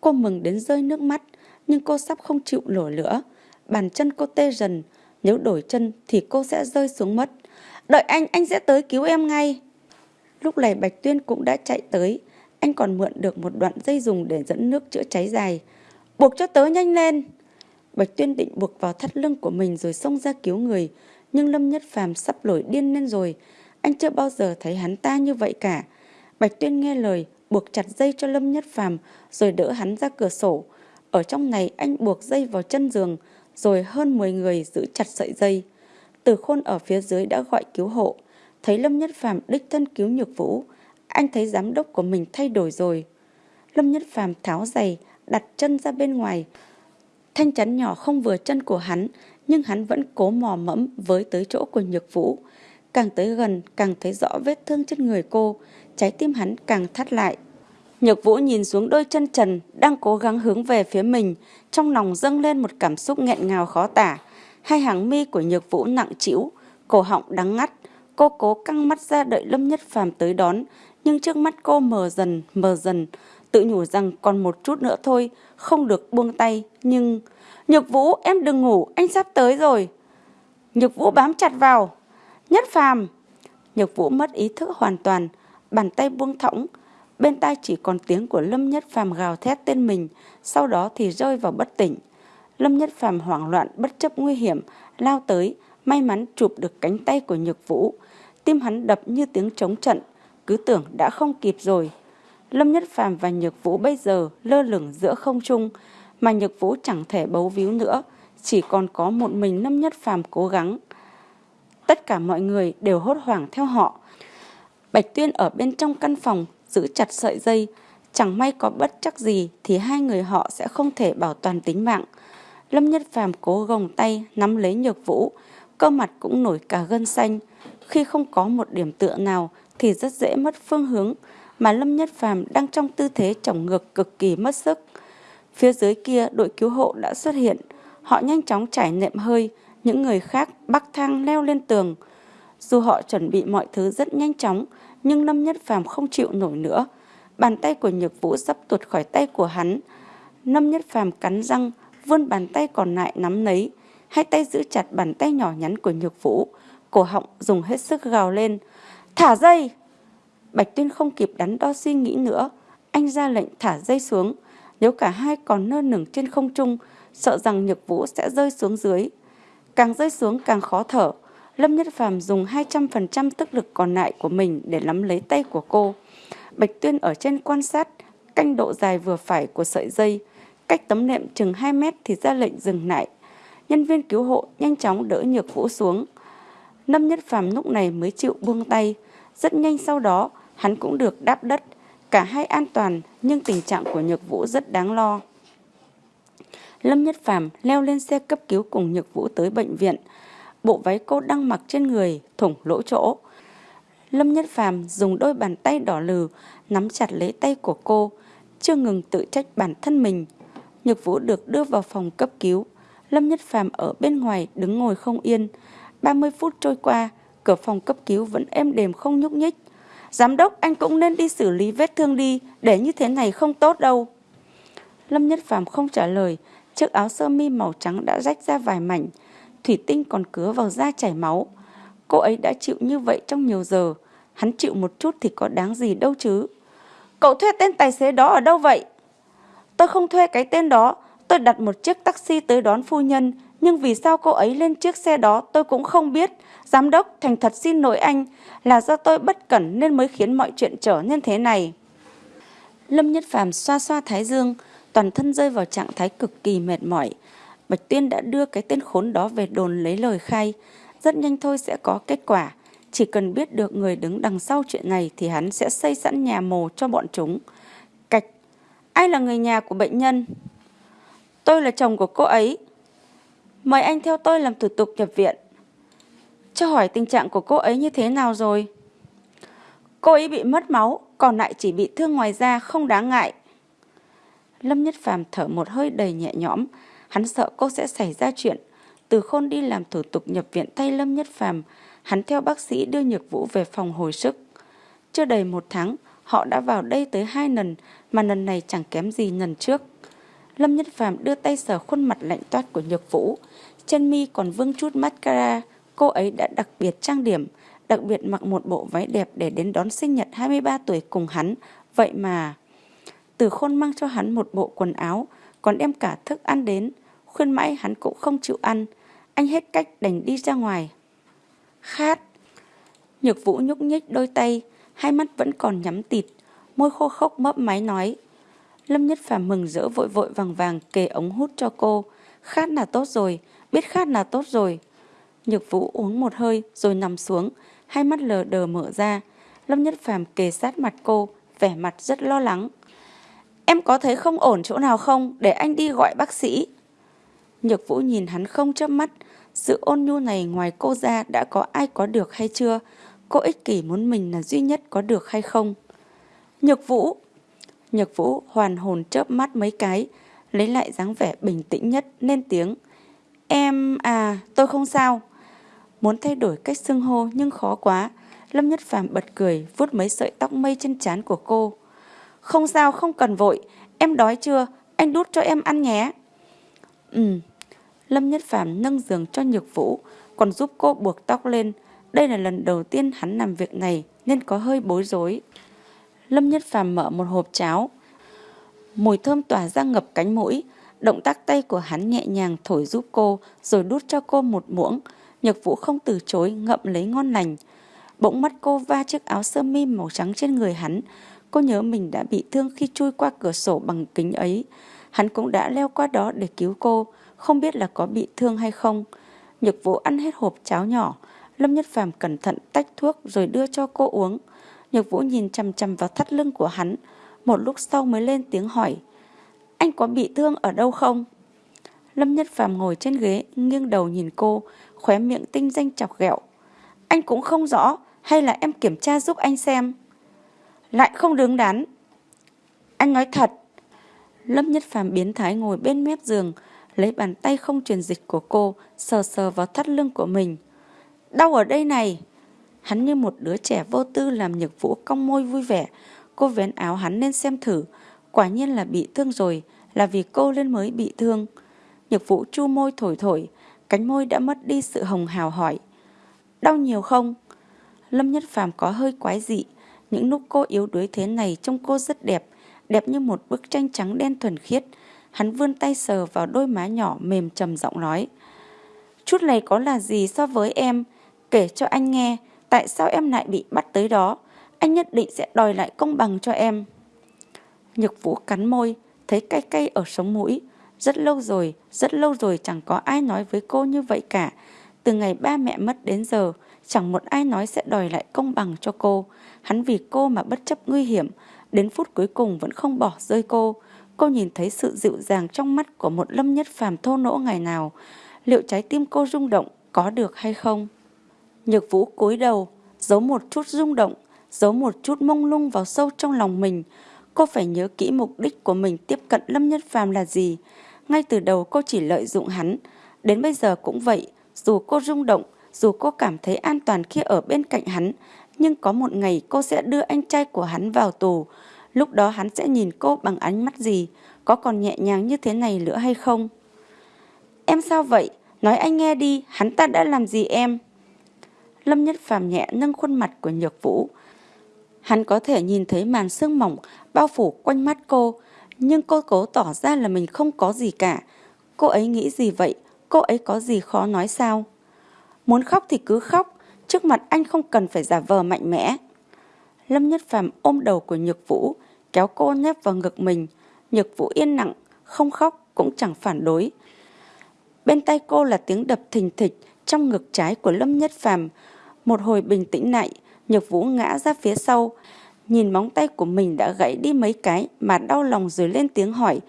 Cô mừng đến rơi nước mắt, nhưng cô sắp không chịu nổi nữa. Bàn chân cô tê dần, nếu đổi chân thì cô sẽ rơi xuống mất. Đợi anh, anh sẽ tới cứu em ngay. Lúc này Bạch Tuyên cũng đã chạy tới. Anh còn mượn được một đoạn dây dùng để dẫn nước chữa cháy dài. Buộc cho tớ nhanh lên. Bạch Tuyên định buộc vào thắt lưng của mình rồi xông ra cứu người. Nhưng Lâm Nhất Phàm sắp nổi điên lên rồi. Anh chưa bao giờ thấy hắn ta như vậy cả. Bạch Tuyên nghe lời, buộc chặt dây cho Lâm Nhất Phàm rồi đỡ hắn ra cửa sổ. Ở trong này anh buộc dây vào chân giường, rồi hơn 10 người giữ chặt sợi dây. Từ khôn ở phía dưới đã gọi cứu hộ. Thấy Lâm Nhất Phàm đích thân cứu Nhược Vũ, anh thấy giám đốc của mình thay đổi rồi. Lâm Nhất Phàm tháo giày, đặt chân ra bên ngoài. Thanh chắn nhỏ không vừa chân của hắn, nhưng hắn vẫn cố mò mẫm với tới chỗ của Nhược Vũ. Càng tới gần, càng thấy rõ vết thương trên người cô, trái tim hắn càng thắt lại. Nhược Vũ nhìn xuống đôi chân trần đang cố gắng hướng về phía mình, trong lòng dâng lên một cảm xúc nghẹn ngào khó tả. Hai hàng mi của Nhược Vũ nặng trĩu, cổ họng đắng ngắt, cô cố căng mắt ra đợi Lâm Nhất Phàm tới đón, nhưng trước mắt cô mờ dần, mờ dần, tự nhủ rằng còn một chút nữa thôi, không được buông tay, nhưng... Nhược Vũ, em đừng ngủ, anh sắp tới rồi. Nhược Vũ bám chặt vào. Nhất Phàm. Nhược Vũ mất ý thức hoàn toàn, bàn tay buông thõng, bên tai chỉ còn tiếng của Lâm Nhất Phàm gào thét tên mình, sau đó thì rơi vào bất tỉnh. Lâm Nhất Phàm hoảng loạn bất chấp nguy hiểm, lao tới, may mắn chụp được cánh tay của Nhược Vũ. Tim hắn đập như tiếng trống trận, cứ tưởng đã không kịp rồi. Lâm Nhất Phàm và Nhược Vũ bây giờ lơ lửng giữa không trung, mà Nhược Vũ chẳng thể bấu víu nữa, chỉ còn có một mình Lâm Nhất Phàm cố gắng. Tất cả mọi người đều hốt hoảng theo họ. Bạch Tuyên ở bên trong căn phòng giữ chặt sợi dây, chẳng may có bất chắc gì thì hai người họ sẽ không thể bảo toàn tính mạng. Lâm Nhất Phàm cố gồng tay nắm lấy Nhược Vũ, cơ mặt cũng nổi cả gân xanh. Khi không có một điểm tựa nào thì rất dễ mất phương hướng, mà Lâm Nhất Phàm đang trong tư thế chồng ngược cực kỳ mất sức. Phía dưới kia đội cứu hộ đã xuất hiện, họ nhanh chóng trải nệm hơi, những người khác bắc thang leo lên tường. Dù họ chuẩn bị mọi thứ rất nhanh chóng, nhưng Lâm Nhất Phàm không chịu nổi nữa. Bàn tay của Nhược Vũ sắp tuột khỏi tay của hắn. Lâm Nhất Phàm cắn răng, vươn bàn tay còn lại nắm lấy, hai tay giữ chặt bàn tay nhỏ nhắn của Nhược Vũ, cổ họng dùng hết sức gào lên. Thả dây! Bạch Tuyên không kịp đắn đo suy nghĩ nữa, anh ra lệnh thả dây xuống. Nếu cả hai còn nơ nửng trên không trung, sợ rằng Nhược Vũ sẽ rơi xuống dưới. Càng rơi xuống càng khó thở, Lâm Nhất Phàm dùng 200% tức lực còn lại của mình để nắm lấy tay của cô. Bạch Tuyên ở trên quan sát, canh độ dài vừa phải của sợi dây. Cách tấm nệm chừng 2 mét thì ra lệnh dừng lại. Nhân viên cứu hộ nhanh chóng đỡ nhược vũ xuống. Lâm Nhất Phàm lúc này mới chịu buông tay. Rất nhanh sau đó, hắn cũng được đáp đất. Cả hai an toàn, nhưng tình trạng của nhược vũ rất đáng lo. Lâm Nhất Phàm leo lên xe cấp cứu cùng Nhược Vũ tới bệnh viện bộ váy cô đang mặc trên người thủng lỗ chỗ. Lâm Nhất Phàm dùng đôi bàn tay đỏ lừ nắm chặt lấy tay của cô, chưa ngừng tự trách bản thân mình. Nhược Vũ được đưa vào phòng cấp cứu. Lâm Nhất Phàm ở bên ngoài đứng ngồi không yên. 30 phút trôi qua, cửa phòng cấp cứu vẫn êm đềm không nhúc nhích. Giám đốc anh cũng nên đi xử lý vết thương đi, để như thế này không tốt đâu. Lâm Nhất Phàm không trả lời, chiếc áo sơ mi màu trắng đã rách ra vài mảnh. Thủy Tinh còn cứa vào da chảy máu. Cô ấy đã chịu như vậy trong nhiều giờ. Hắn chịu một chút thì có đáng gì đâu chứ. Cậu thuê tên tài xế đó ở đâu vậy? Tôi không thuê cái tên đó. Tôi đặt một chiếc taxi tới đón phu nhân. Nhưng vì sao cô ấy lên chiếc xe đó, tôi cũng không biết. Giám đốc, thành thật xin lỗi anh. Là do tôi bất cẩn nên mới khiến mọi chuyện trở nên thế này. Lâm Nhất Phàm xoa xoa thái dương. Toàn thân rơi vào trạng thái cực kỳ mệt mỏi. Bạch Tuyên đã đưa cái tên khốn đó về đồn lấy lời khai. Rất nhanh thôi sẽ có kết quả. Chỉ cần biết được người đứng đằng sau chuyện này thì hắn sẽ xây sẵn nhà mồ cho bọn chúng. Cạch, ai là người nhà của bệnh nhân? Tôi là chồng của cô ấy. Mời anh theo tôi làm thủ tục nhập viện. Cho hỏi tình trạng của cô ấy như thế nào rồi? Cô ấy bị mất máu, còn lại chỉ bị thương ngoài da không đáng ngại. Lâm Nhất Phàm thở một hơi đầy nhẹ nhõm, Hắn sợ cô sẽ xảy ra chuyện. Từ khôn đi làm thủ tục nhập viện thay Lâm Nhất Phàm, hắn theo bác sĩ đưa Nhược Vũ về phòng hồi sức. Chưa đầy một tháng, họ đã vào đây tới hai lần, mà lần này chẳng kém gì lần trước. Lâm Nhất Phàm đưa tay sờ khuôn mặt lạnh toát của Nhược Vũ, chân mi còn vương chút mascara, cô ấy đã đặc biệt trang điểm, đặc biệt mặc một bộ váy đẹp để đến đón sinh nhật 23 tuổi cùng hắn. Vậy mà... Từ khôn mang cho hắn một bộ quần áo, còn đem cả thức ăn đến. Khuyên mãi hắn cũng không chịu ăn. Anh hết cách đành đi ra ngoài. Khát. Nhược vũ nhúc nhích đôi tay, hai mắt vẫn còn nhắm tịt. Môi khô khốc mấp máy nói. Lâm Nhất Phàm mừng rỡ vội vội vàng vàng kề ống hút cho cô. Khát là tốt rồi, biết khát là tốt rồi. Nhược Vũ uống một hơi rồi nằm xuống, hai mắt lờ đờ mở ra. Lâm Nhất Phàm kề sát mặt cô, vẻ mặt rất lo lắng. Em có thấy không ổn chỗ nào không để anh đi gọi bác sĩ? Nhược Vũ nhìn hắn không chớp mắt, sự ôn nhu này ngoài cô ra đã có ai có được hay chưa? Cô ích kỷ muốn mình là duy nhất có được hay không? Nhược Vũ! Nhược Vũ hoàn hồn chớp mắt mấy cái, lấy lại dáng vẻ bình tĩnh nhất, lên tiếng. Em à, tôi không sao. Muốn thay đổi cách xưng hô nhưng khó quá. Lâm Nhất Phàm bật cười, vuốt mấy sợi tóc mây trên trán của cô. Không sao, không cần vội. Em đói chưa? Anh đút cho em ăn nhé. Ừ. Lâm Nhất Phàm nâng giường cho Nhược Vũ, còn giúp cô buộc tóc lên. Đây là lần đầu tiên hắn làm việc này nên có hơi bối rối. Lâm Nhất Phàm mở một hộp cháo. Mùi thơm tỏa ra ngập cánh mũi. Động tác tay của hắn nhẹ nhàng thổi giúp cô rồi đút cho cô một muỗng. Nhược Vũ không từ chối ngậm lấy ngon lành. Bỗng mắt cô va chiếc áo sơ mi màu trắng trên người hắn. Cô nhớ mình đã bị thương khi chui qua cửa sổ bằng kính ấy. Hắn cũng đã leo qua đó để cứu cô, không biết là có bị thương hay không. Nhược Vũ ăn hết hộp cháo nhỏ. Lâm Nhất Phàm cẩn thận tách thuốc rồi đưa cho cô uống. Nhược Vũ nhìn chằm chằm vào thắt lưng của hắn. Một lúc sau mới lên tiếng hỏi. Anh có bị thương ở đâu không? Lâm Nhất Phàm ngồi trên ghế, nghiêng đầu nhìn cô, khóe miệng tinh danh chọc ghẹo. Anh cũng không rõ, hay là em kiểm tra giúp anh xem? Lại không đứng đắn. Anh nói thật. Lâm Nhất Phàm biến thái ngồi bên mép giường, lấy bàn tay không truyền dịch của cô, sờ sờ vào thắt lưng của mình. Đau ở đây này. Hắn như một đứa trẻ vô tư làm nhược vũ cong môi vui vẻ. Cô vén áo hắn lên xem thử. Quả nhiên là bị thương rồi, là vì cô lên mới bị thương. Nhược vũ chu môi thổi thổi, cánh môi đã mất đi sự hồng hào hỏi. Đau nhiều không? Lâm Nhất Phàm có hơi quái dị. Những lúc cô yếu đuối thế này trông cô rất đẹp, đẹp như một bức tranh trắng đen thuần khiết. Hắn vươn tay sờ vào đôi má nhỏ mềm trầm giọng nói. Chút này có là gì so với em? Kể cho anh nghe, tại sao em lại bị bắt tới đó? Anh nhất định sẽ đòi lại công bằng cho em. Nhược vũ cắn môi, thấy cay cay ở sống mũi. Rất lâu rồi, rất lâu rồi chẳng có ai nói với cô như vậy cả. Từ ngày ba mẹ mất đến giờ, chẳng một ai nói sẽ đòi lại công bằng cho cô. Hắn vì cô mà bất chấp nguy hiểm, đến phút cuối cùng vẫn không bỏ rơi cô. Cô nhìn thấy sự dịu dàng trong mắt của một lâm nhất phàm thô nỗ ngày nào. Liệu trái tim cô rung động có được hay không? Nhược vũ cúi đầu, giấu một chút rung động, giấu một chút mông lung vào sâu trong lòng mình. Cô phải nhớ kỹ mục đích của mình tiếp cận Lâm Nhất Phàm là gì. Ngay từ đầu cô chỉ lợi dụng hắn. Đến bây giờ cũng vậy, dù cô rung động, dù cô cảm thấy an toàn khi ở bên cạnh hắn, nhưng có một ngày cô sẽ đưa anh trai của hắn vào tù. Lúc đó hắn sẽ nhìn cô bằng ánh mắt gì, có còn nhẹ nhàng như thế này nữa hay không? Em sao vậy? Nói anh nghe đi, hắn ta đã làm gì em? Lâm Nhất Phàm nhẹ nâng khuôn mặt của Nhược Vũ. Hắn có thể nhìn thấy màn sương mỏng bao phủ quanh mắt cô, nhưng cô cố tỏ ra là mình không có gì cả. Cô ấy nghĩ gì vậy? Cô ấy có gì khó nói sao? Muốn khóc thì cứ khóc, trước mặt anh không cần phải giả vờ mạnh mẽ. Lâm Nhất Phàm ôm đầu của Nhược Vũ, kéo cô nép vào ngực mình. Nhược Vũ yên lặng, không khóc cũng chẳng phản đối. Bên tay cô là tiếng đập thình thịch trong ngực trái của Lâm Nhất Phàm. Một hồi bình tĩnh lại, Nhược Vũ ngã ra phía sau, nhìn móng tay của mình đã gãy đi mấy cái mà đau lòng rồi lên tiếng hỏi.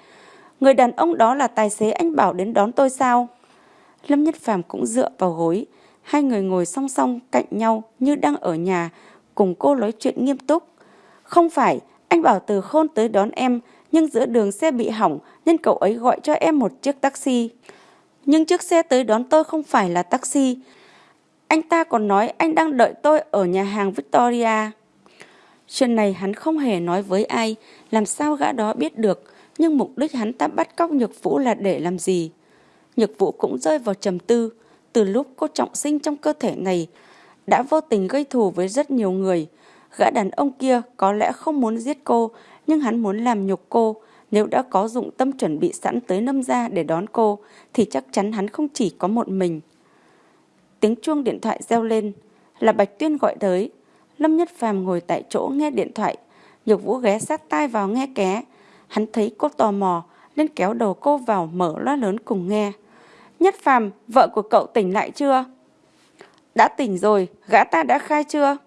Người đàn ông đó là tài xế anh bảo đến đón tôi sao? Lâm Nhất Phàm cũng dựa vào gối, hai người ngồi song song cạnh nhau như đang ở nhà, cùng cô nói chuyện nghiêm túc. Không phải, anh bảo từ khôn tới đón em, nhưng giữa đường xe bị hỏng nên cậu ấy gọi cho em một chiếc taxi. Nhưng chiếc xe tới đón tôi không phải là taxi. Anh ta còn nói anh đang đợi tôi ở nhà hàng Victoria. Chuyện này hắn không hề nói với ai, làm sao gã đó biết được, nhưng mục đích hắn ta bắt cóc Nhược Vũ là để làm gì? Nhược Vũ cũng rơi vào trầm tư, từ lúc cô trọng sinh trong cơ thể này, đã vô tình gây thù với rất nhiều người. Gã đàn ông kia có lẽ không muốn giết cô, nhưng hắn muốn làm nhục cô. Nếu đã có dụng tâm chuẩn bị sẵn tới nâm ra để đón cô, thì chắc chắn hắn không chỉ có một mình. Tiếng chuông điện thoại reo lên, là Bạch Tuyên gọi tới. Lâm Nhất Phàm ngồi tại chỗ nghe điện thoại, Nhược Vũ ghé sát tai vào nghe ké. Hắn thấy cô tò mò, nên kéo đầu cô vào mở loa lớn cùng nghe. Nhất Phàm, vợ của cậu tỉnh lại chưa? Đã tỉnh rồi, gã ta đã khai chưa?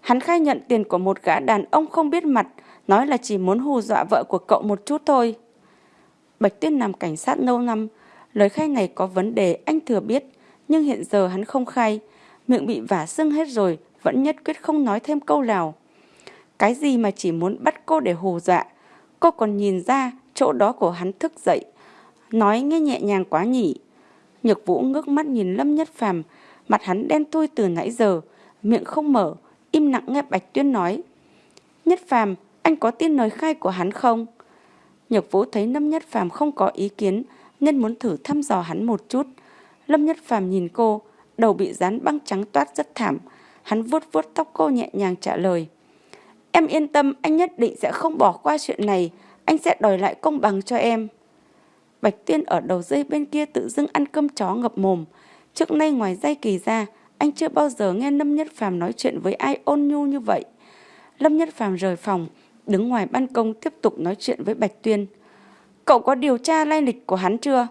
Hắn khai nhận tiền của một gã đàn ông không biết mặt, nói là chỉ muốn hù dọa vợ của cậu một chút thôi. Bạch Tuyết làm cảnh sát lâu năm, lời khai này có vấn đề anh thừa biết, nhưng hiện giờ hắn không khai, miệng bị vả sưng hết rồi, vẫn nhất quyết không nói thêm câu nào. Cái gì mà chỉ muốn bắt cô để hù dọa, cô còn nhìn ra chỗ đó của hắn thức dậy, nói nghe nhẹ nhàng quá nhỉ. Nhược Vũ ngước mắt nhìn Lâm Nhất Phàm, mặt hắn đen thui từ nãy giờ, miệng không mở, im lặng nghe Bạch Tuyên nói. Nhất Phàm, anh có tin lời khai của hắn không? Nhược Vũ thấy Lâm Nhất Phàm không có ý kiến nên muốn thử thăm dò hắn một chút. Lâm Nhất Phàm nhìn cô, đầu bị dán băng trắng toát rất thảm. Hắn vuốt vuốt tóc cô nhẹ nhàng trả lời. Em yên tâm, anh nhất định sẽ không bỏ qua chuyện này. Anh sẽ đòi lại công bằng cho em. Bạch Tuyên ở đầu dây bên kia tự dưng ăn cơm chó ngập mồm. Trước nay ngoài dây kỳ ra, anh chưa bao giờ nghe Lâm Nhất Phàm nói chuyện với ai ôn nhu như vậy. Lâm Nhất Phàm rời phòng, đứng ngoài ban công tiếp tục nói chuyện với Bạch Tuyên. Cậu có điều tra lai lịch của hắn chưa?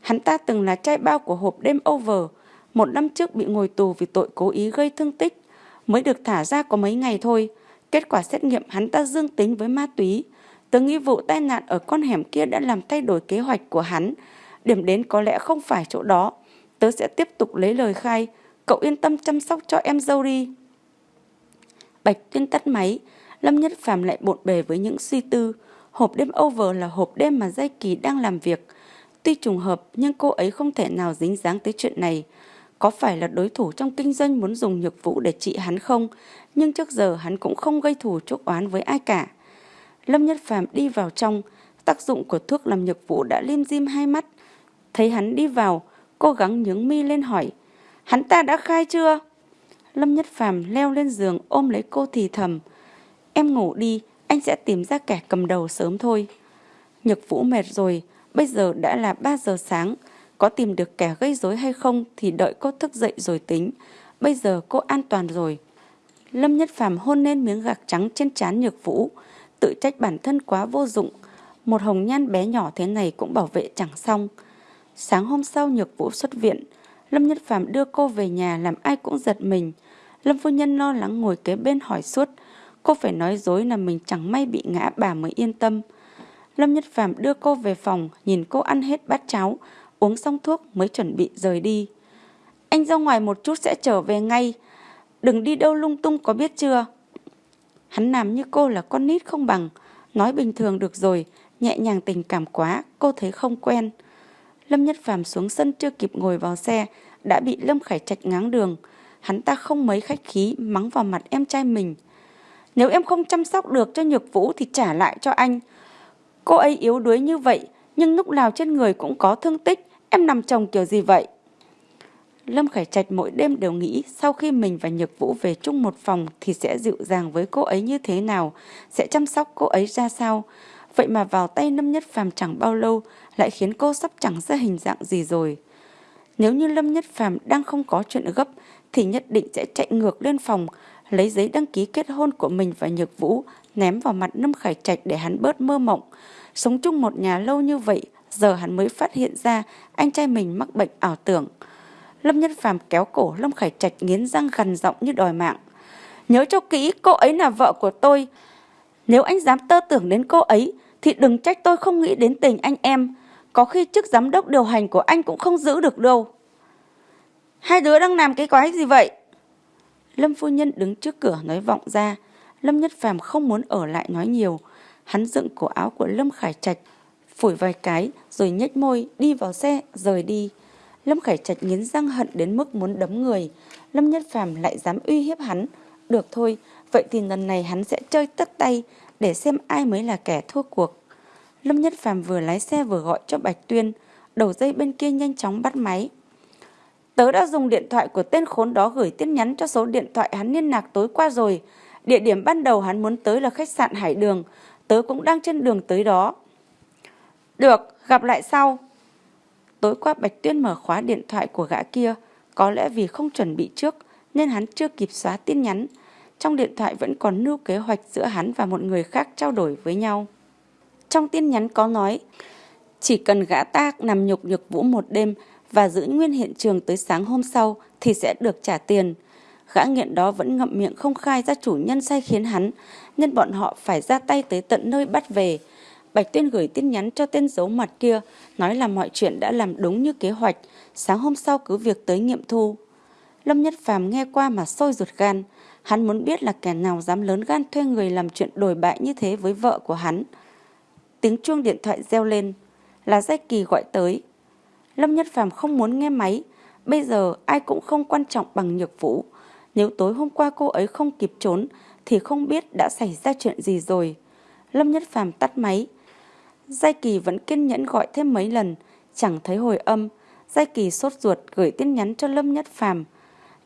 Hắn ta từng là trai bao của hộp đêm over, một năm trước bị ngồi tù vì tội cố ý gây thương tích, mới được thả ra có mấy ngày thôi. Kết quả xét nghiệm hắn ta dương tính với ma túy. Tớ nghĩ vụ tai nạn ở con hẻm kia đã làm thay đổi kế hoạch của hắn. Điểm đến có lẽ không phải chỗ đó. Tớ sẽ tiếp tục lấy lời khai. Cậu yên tâm chăm sóc cho em dâu đi. Bạch Tuyên tắt máy. Lâm Nhất Phàm lại bộn bề với những suy tư. Hộp đêm over là hộp đêm mà Giai Kỳ đang làm việc. Tuy trùng hợp, nhưng cô ấy không thể nào dính dáng tới chuyện này. Có phải là đối thủ trong kinh doanh muốn dùng nhược vũ để trị hắn không? Nhưng trước giờ hắn cũng không gây thù chuốc oán với ai cả. Lâm Nhất Phàm đi vào trong, tác dụng của thuốc làm nhược vũ đã lim dim hai mắt. Thấy hắn đi vào, cố gắng nhướng mi lên hỏi, hắn ta đã khai chưa? Lâm Nhất Phàm leo lên giường ôm lấy cô thì thầm, em ngủ đi, anh sẽ tìm ra kẻ cầm đầu sớm thôi. Nhược vũ mệt rồi, bây giờ đã là 3 giờ sáng, có tìm được kẻ gây rối hay không thì đợi cô thức dậy rồi tính. Bây giờ cô an toàn rồi. Lâm Nhất Phàm hôn lên miếng gạc trắng trên trán Nhược Vũ, tự trách bản thân quá vô dụng. Một hồng nhan bé nhỏ thế này cũng bảo vệ chẳng xong. Sáng hôm sau Nhược Vũ xuất viện, Lâm Nhất Phàm đưa cô về nhà làm ai cũng giật mình. Lâm phu nhân lo lắng ngồi kế bên hỏi suốt, cô phải nói dối là mình chẳng may bị ngã bà mới yên tâm. Lâm Nhất Phàm đưa cô về phòng, nhìn cô ăn hết bát cháo, uống xong thuốc mới chuẩn bị rời đi. Anh ra ngoài một chút sẽ trở về ngay, đừng đi đâu lung tung có biết chưa? Hắn làm như cô là con nít không bằng, nói bình thường được rồi, nhẹ nhàng tình cảm quá, cô thấy không quen. Lâm Nhất Phàm xuống sân chưa kịp ngồi vào xe, đã bị Lâm Khải Trạch ngáng đường. Hắn ta không mấy khách khí mắng vào mặt em trai mình. Nếu em không chăm sóc được cho Nhược Vũ thì trả lại cho anh. Cô ấy yếu đuối như vậy, nhưng lúc nào trên người cũng có thương tích, em nằm chồng kiểu gì vậy? Lâm Khải Trạch mỗi đêm đều nghĩ sau khi mình và Nhược Vũ về chung một phòng thì sẽ dịu dàng với cô ấy như thế nào, sẽ chăm sóc cô ấy ra sao. Vậy mà vào tay Lâm Nhất Phàm chẳng bao lâu lại khiến cô sắp chẳng ra hình dạng gì rồi. Nếu như Lâm Nhất Phàm đang không có chuyện gấp thì nhất định sẽ chạy ngược lên phòng, lấy giấy đăng ký kết hôn của mình và Nhược Vũ ném vào mặt Lâm Khải Trạch để hắn bớt mơ mộng. Sống chung một nhà lâu như vậy, giờ hắn mới phát hiện ra anh trai mình mắc bệnh ảo tưởng. Lâm Nhất Phàm kéo cổ Lâm Khải Trạch nghiến răng gằn giọng như đòi mạng. Nhớ cho kỹ, cô ấy là vợ của tôi. Nếu anh dám tơ tưởng đến cô ấy, thì đừng trách tôi không nghĩ đến tình anh em. Có khi chức giám đốc điều hành của anh cũng không giữ được đâu. Hai đứa đang làm cái quái gì vậy? Lâm phu nhân đứng trước cửa nói vọng ra. Lâm Nhất Phàm không muốn ở lại nói nhiều. Hắn dựng cổ áo của Lâm Khải Trạch, phủi vài cái rồi nhếch môi đi vào xe rời đi. Lâm Khải Trạch nghiến răng hận đến mức muốn đấm người. Lâm Nhất Phàm lại dám uy hiếp hắn. Được thôi, vậy thì lần này hắn sẽ chơi tất tay để xem ai mới là kẻ thua cuộc. Lâm Nhất Phàm vừa lái xe vừa gọi cho Bạch Tuyên, đầu dây bên kia nhanh chóng bắt máy. Tớ đã dùng điện thoại của tên khốn đó gửi tin nhắn cho số điện thoại hắn liên lạc tối qua rồi. Địa điểm ban đầu hắn muốn tới là khách sạn Hải Đường. Tớ cũng đang trên đường tới đó. Được, gặp lại sau. Tối qua Bạch Tuyên mở khóa điện thoại của gã kia. Có lẽ vì không chuẩn bị trước nên hắn chưa kịp xóa tin nhắn. Trong điện thoại vẫn còn lưu kế hoạch giữa hắn và một người khác trao đổi với nhau. Trong tin nhắn có nói, chỉ cần gã ta nằm nhục nhược vũ một đêm và giữ nguyên hiện trường tới sáng hôm sau thì sẽ được trả tiền. Gã nghiện đó vẫn ngậm miệng không khai ra chủ nhân sai khiến hắn, nên bọn họ phải ra tay tới tận nơi bắt về. Bạch Tuyên gửi tin nhắn cho tên giấu mặt kia, nói là mọi chuyện đã làm đúng như kế hoạch, sáng hôm sau cứ việc tới nghiệm thu. Lâm Nhất Phàm nghe qua mà sôi ruột gan, hắn muốn biết là kẻ nào dám lớn gan thuê người làm chuyện đổi bại như thế với vợ của hắn. Tiếng chuông điện thoại reo lên, là Giai Kỳ gọi tới. Lâm Nhất Phàm không muốn nghe máy, bây giờ ai cũng không quan trọng bằng Nhược Vũ. Nếu tối hôm qua cô ấy không kịp trốn thì không biết đã xảy ra chuyện gì rồi. Lâm Nhất Phàm tắt máy. Giai Kỳ vẫn kiên nhẫn gọi thêm mấy lần, chẳng thấy hồi âm. Giai Kỳ sốt ruột gửi tin nhắn cho Lâm Nhất Phàm.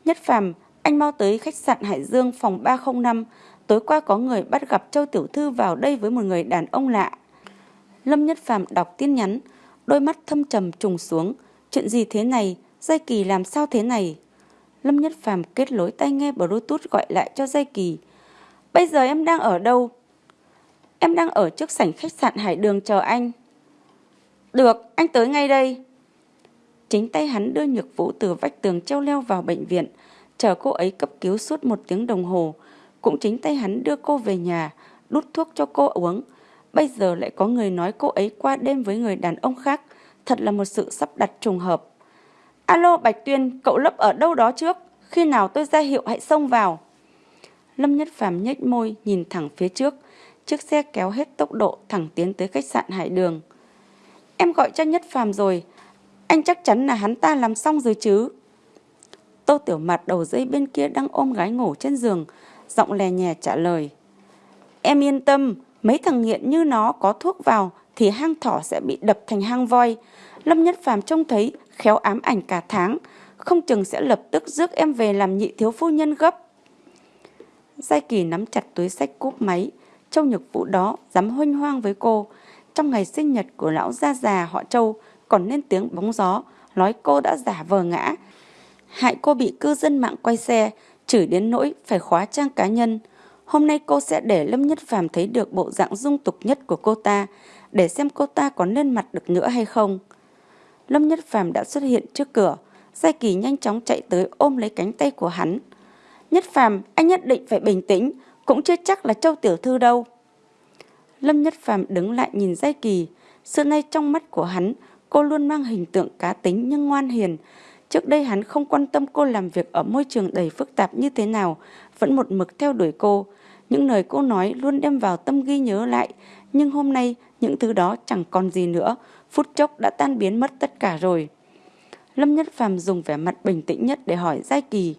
Nhất Phàm, anh mau tới khách sạn Hải Dương phòng 305. Tối qua có người bắt gặp Châu Tiểu Thư vào đây với một người đàn ông lạ. Lâm Nhất Phàm đọc tin nhắn, đôi mắt thâm trầm trùng xuống. Chuyện gì thế này? Giai Kỳ làm sao thế này? Lâm Nhất Phàm kết lối tay nghe Bluetooth gọi lại cho Giai Kỳ. Bây giờ em đang ở đâu? Em đang ở trước sảnh khách sạn Hải Đường chờ anh. Được, anh tới ngay đây. Chính tay hắn đưa Nhược Vũ từ vách tường treo leo vào bệnh viện, chờ cô ấy cấp cứu suốt một tiếng đồng hồ. Cũng chính tay hắn đưa cô về nhà, đút thuốc cho cô uống. Bây giờ lại có người nói cô ấy qua đêm với người đàn ông khác. Thật là một sự sắp đặt trùng hợp. Alo Bạch Tuyên, cậu lấp ở đâu đó trước? Khi nào tôi ra hiệu hãy xông vào. Lâm Nhất Phàm nhếch môi nhìn thẳng phía trước. Chiếc xe kéo hết tốc độ thẳng tiến tới khách sạn Hải Đường. Em gọi cho Nhất Phàm rồi. Anh chắc chắn là hắn ta làm xong rồi chứ. Tô Tiểu Mặt đầu dây bên kia đang ôm gái ngủ trên giường. Giọng lè nhè trả lời. Em yên tâm, mấy thằng nghiện như nó có thuốc vào thì hang thỏ sẽ bị đập thành hang voi. Lâm Nhất Phàm trông thấy khéo ám ảnh cả tháng, không chừng sẽ lập tức rước em về làm nhị thiếu phu nhân gấp. Giai Kỳ nắm chặt túi sách cúp máy, Châu Nhược Vũ đó dám huynh hoang với cô. Trong ngày sinh nhật của lão gia già họ Châu còn lên tiếng bóng gió, nói cô đã giả vờ ngã. Hại cô bị cư dân mạng quay xe, chửi đến nỗi phải khóa trang cá nhân. Hôm nay cô sẽ để Lâm Nhất Phàm thấy được bộ dạng dung tục nhất của cô ta, để xem cô ta có lên mặt được nữa hay không. Lâm Nhất Phàm đã xuất hiện trước cửa, Giai Kỳ nhanh chóng chạy tới ôm lấy cánh tay của hắn. Nhất Phàm, anh nhất định phải bình tĩnh, cũng chưa chắc là Châu Tiểu Thư đâu. Lâm Nhất Phàm đứng lại nhìn Giai Kỳ, xưa nay trong mắt của hắn, cô luôn mang hình tượng cá tính nhưng ngoan hiền. Trước đây hắn không quan tâm cô làm việc ở môi trường đầy phức tạp như thế nào, vẫn một mực theo đuổi cô. Những lời cô nói luôn đem vào tâm ghi nhớ lại, nhưng hôm nay những thứ đó chẳng còn gì nữa, phút chốc đã tan biến mất tất cả rồi. Lâm Nhất Phàm dùng vẻ mặt bình tĩnh nhất để hỏi Giai Kỳ.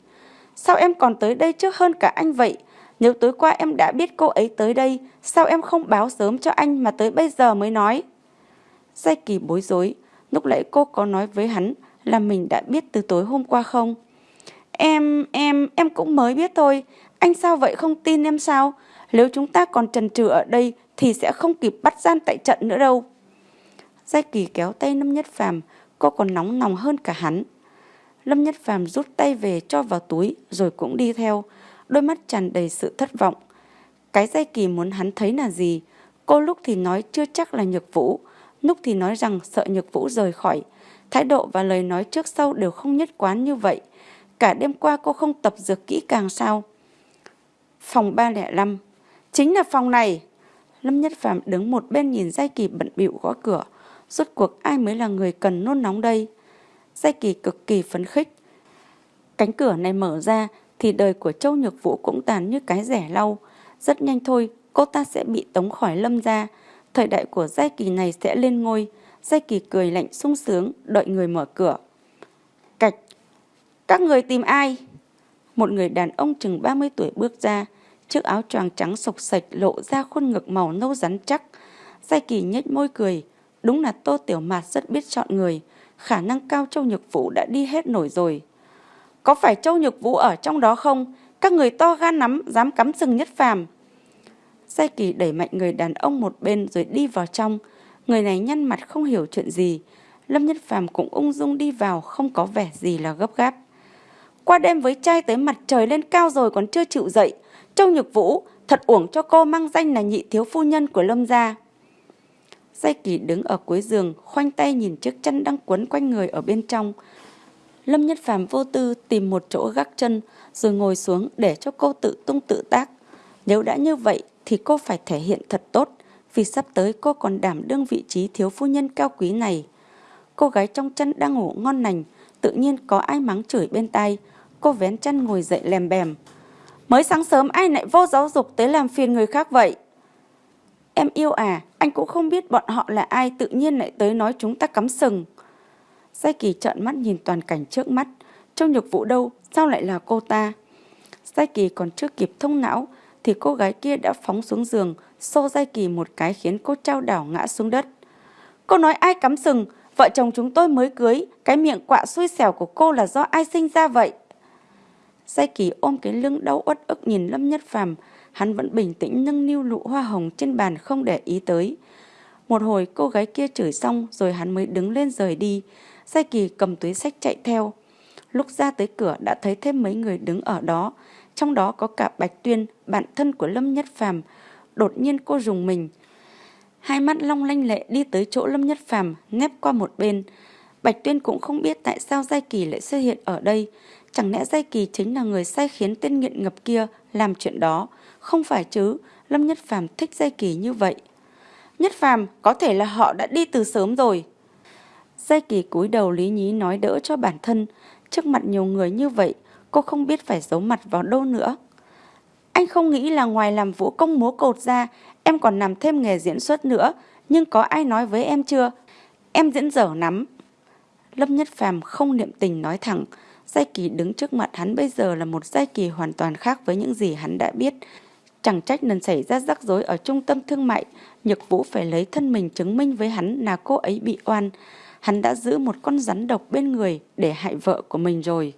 Sao em còn tới đây trước hơn cả anh vậy? Nếu tối qua em đã biết cô ấy tới đây, sao em không báo sớm cho anh mà tới bây giờ mới nói? Giai Kỳ bối rối, lúc nãy cô có nói với hắn là mình đã biết từ tối hôm qua không? Em, em, em cũng mới biết thôi. Anh sao vậy không tin em sao? Nếu chúng ta còn trần trừ ở đây thì sẽ không kịp bắt gian tại trận nữa đâu. Giai Kỳ kéo tay Lâm Nhất Phàm, cô còn nóng nòng hơn cả hắn. Lâm Nhất Phàm rút tay về cho vào túi rồi cũng đi theo, đôi mắt tràn đầy sự thất vọng. Cái dây Kỳ muốn hắn thấy là gì? Cô lúc thì nói chưa chắc là Nhược Vũ, lúc thì nói rằng sợ Nhược Vũ rời khỏi. Thái độ và lời nói trước sau đều không nhất quán như vậy. Cả đêm qua cô không tập dược kỹ càng sao? Phòng 305 Chính là phòng này. Lâm Nhất Phạm đứng một bên nhìn Giai Kỳ bận bịu gõ cửa. Rốt cuộc ai mới là người cần nôn nóng đây? Giai Kỳ cực kỳ phấn khích. Cánh cửa này mở ra thì đời của Châu Nhược Vũ cũng tàn như cái rẻ lau. Rất nhanh thôi, cô ta sẽ bị tống khỏi lâm ra. Thời đại của Giai Kỳ này sẽ lên ngôi. Giai Kỳ cười lạnh sung sướng, đợi người mở cửa. Cạch, các người tìm ai? Một người đàn ông chừng 30 tuổi bước ra, chiếc áo choàng trắng sộc sạch lộ ra khuôn ngực màu nâu rắn chắc. Giai Kỳ nhếch môi cười, đúng là Tô Tiểu Mạt rất biết chọn người, khả năng cao Châu Nhược Vũ đã đi hết nổi rồi. Có phải Châu Nhược Vũ ở trong đó không? Các người to gan lắm, dám cắm sừng nhất phàm. Giai Kỳ đẩy mạnh người đàn ông một bên rồi đi vào trong. Người này nhăn mặt không hiểu chuyện gì. Lâm Nhất Phàm cũng ung dung đi vào, không có vẻ gì là gấp gáp. Qua đêm với trai tới mặt trời lên cao rồi còn chưa chịu dậy. Châu Nhược Vũ, thật uổng cho cô mang danh là nhị thiếu phu nhân của Lâm gia. Giai Kỳ đứng ở cuối giường, khoanh tay nhìn chiếc chân đang quấn quanh người ở bên trong. Lâm Nhất Phàm vô tư tìm một chỗ gác chân rồi ngồi xuống để cho cô tự tung tự tác. Nếu đã như vậy thì cô phải thể hiện thật tốt vì sắp tới cô còn đảm đương vị trí thiếu phu nhân cao quý này. Cô gái trong chân đang ngủ ngon lành, tự nhiên có ai mắng chửi bên tai. Cô vén chân ngồi dậy lèm bèm. Mới sáng sớm ai lại vô giáo dục tới làm phiền người khác vậy? Em yêu à, anh cũng không biết bọn họ là ai tự nhiên lại tới nói chúng ta cắm sừng. Giai Kỳ trợn mắt nhìn toàn cảnh trước mắt. Trong nhược vụ đâu, sao lại là cô ta? Giai Kỳ còn chưa kịp thông não, thì cô gái kia đã phóng xuống giường, xô Giai Kỳ một cái khiến cô trao đảo ngã xuống đất. Cô nói ai cắm sừng, vợ chồng chúng tôi mới cưới, cái miệng quạ xui xẻo của cô là do ai sinh ra vậy? Giai Kỳ ôm cái lưng đau uất ức nhìn Lâm Nhất Phàm, hắn vẫn bình tĩnh nâng niu lụ hoa hồng trên bàn không để ý tới. Một hồi cô gái kia chửi xong rồi hắn mới đứng lên rời đi. Sai Kỳ cầm túi sách chạy theo. Lúc ra tới cửa đã thấy thêm mấy người đứng ở đó, trong đó có cả Bạch Tuyên, bạn thân của Lâm Nhất Phàm. Đột nhiên cô rùng mình. Hai mắt long lanh lệ đi tới chỗ Lâm Nhất Phàm, nép qua một bên. Bạch Tuyên cũng không biết tại sao Giai Kỳ lại xuất hiện ở đây. Chẳng lẽ Giai Kỳ chính là người sai khiến tên nghiện ngập kia làm chuyện đó? Không phải chứ, Lâm Nhất Phàm thích Giai Kỳ như vậy. Nhất Phàm, có thể là họ đã đi từ sớm rồi. Giai Kỳ cúi đầu lý nhí nói đỡ cho bản thân. Trước mặt nhiều người như vậy, cô không biết phải giấu mặt vào đâu nữa. Anh không nghĩ là ngoài làm vũ công múa cột ra, em còn làm thêm nghề diễn xuất nữa. Nhưng có ai nói với em chưa? Em diễn dở lắm. Lâm Nhất Phàm không niệm tình nói thẳng. Giai Kỳ đứng trước mặt hắn bây giờ là một Giai Kỳ hoàn toàn khác với những gì hắn đã biết. Chẳng trách lần xảy ra rắc rối ở trung tâm thương mại, Nhược Vũ phải lấy thân mình chứng minh với hắn là cô ấy bị oan. Hắn đã giữ một con rắn độc bên người để hại vợ của mình rồi.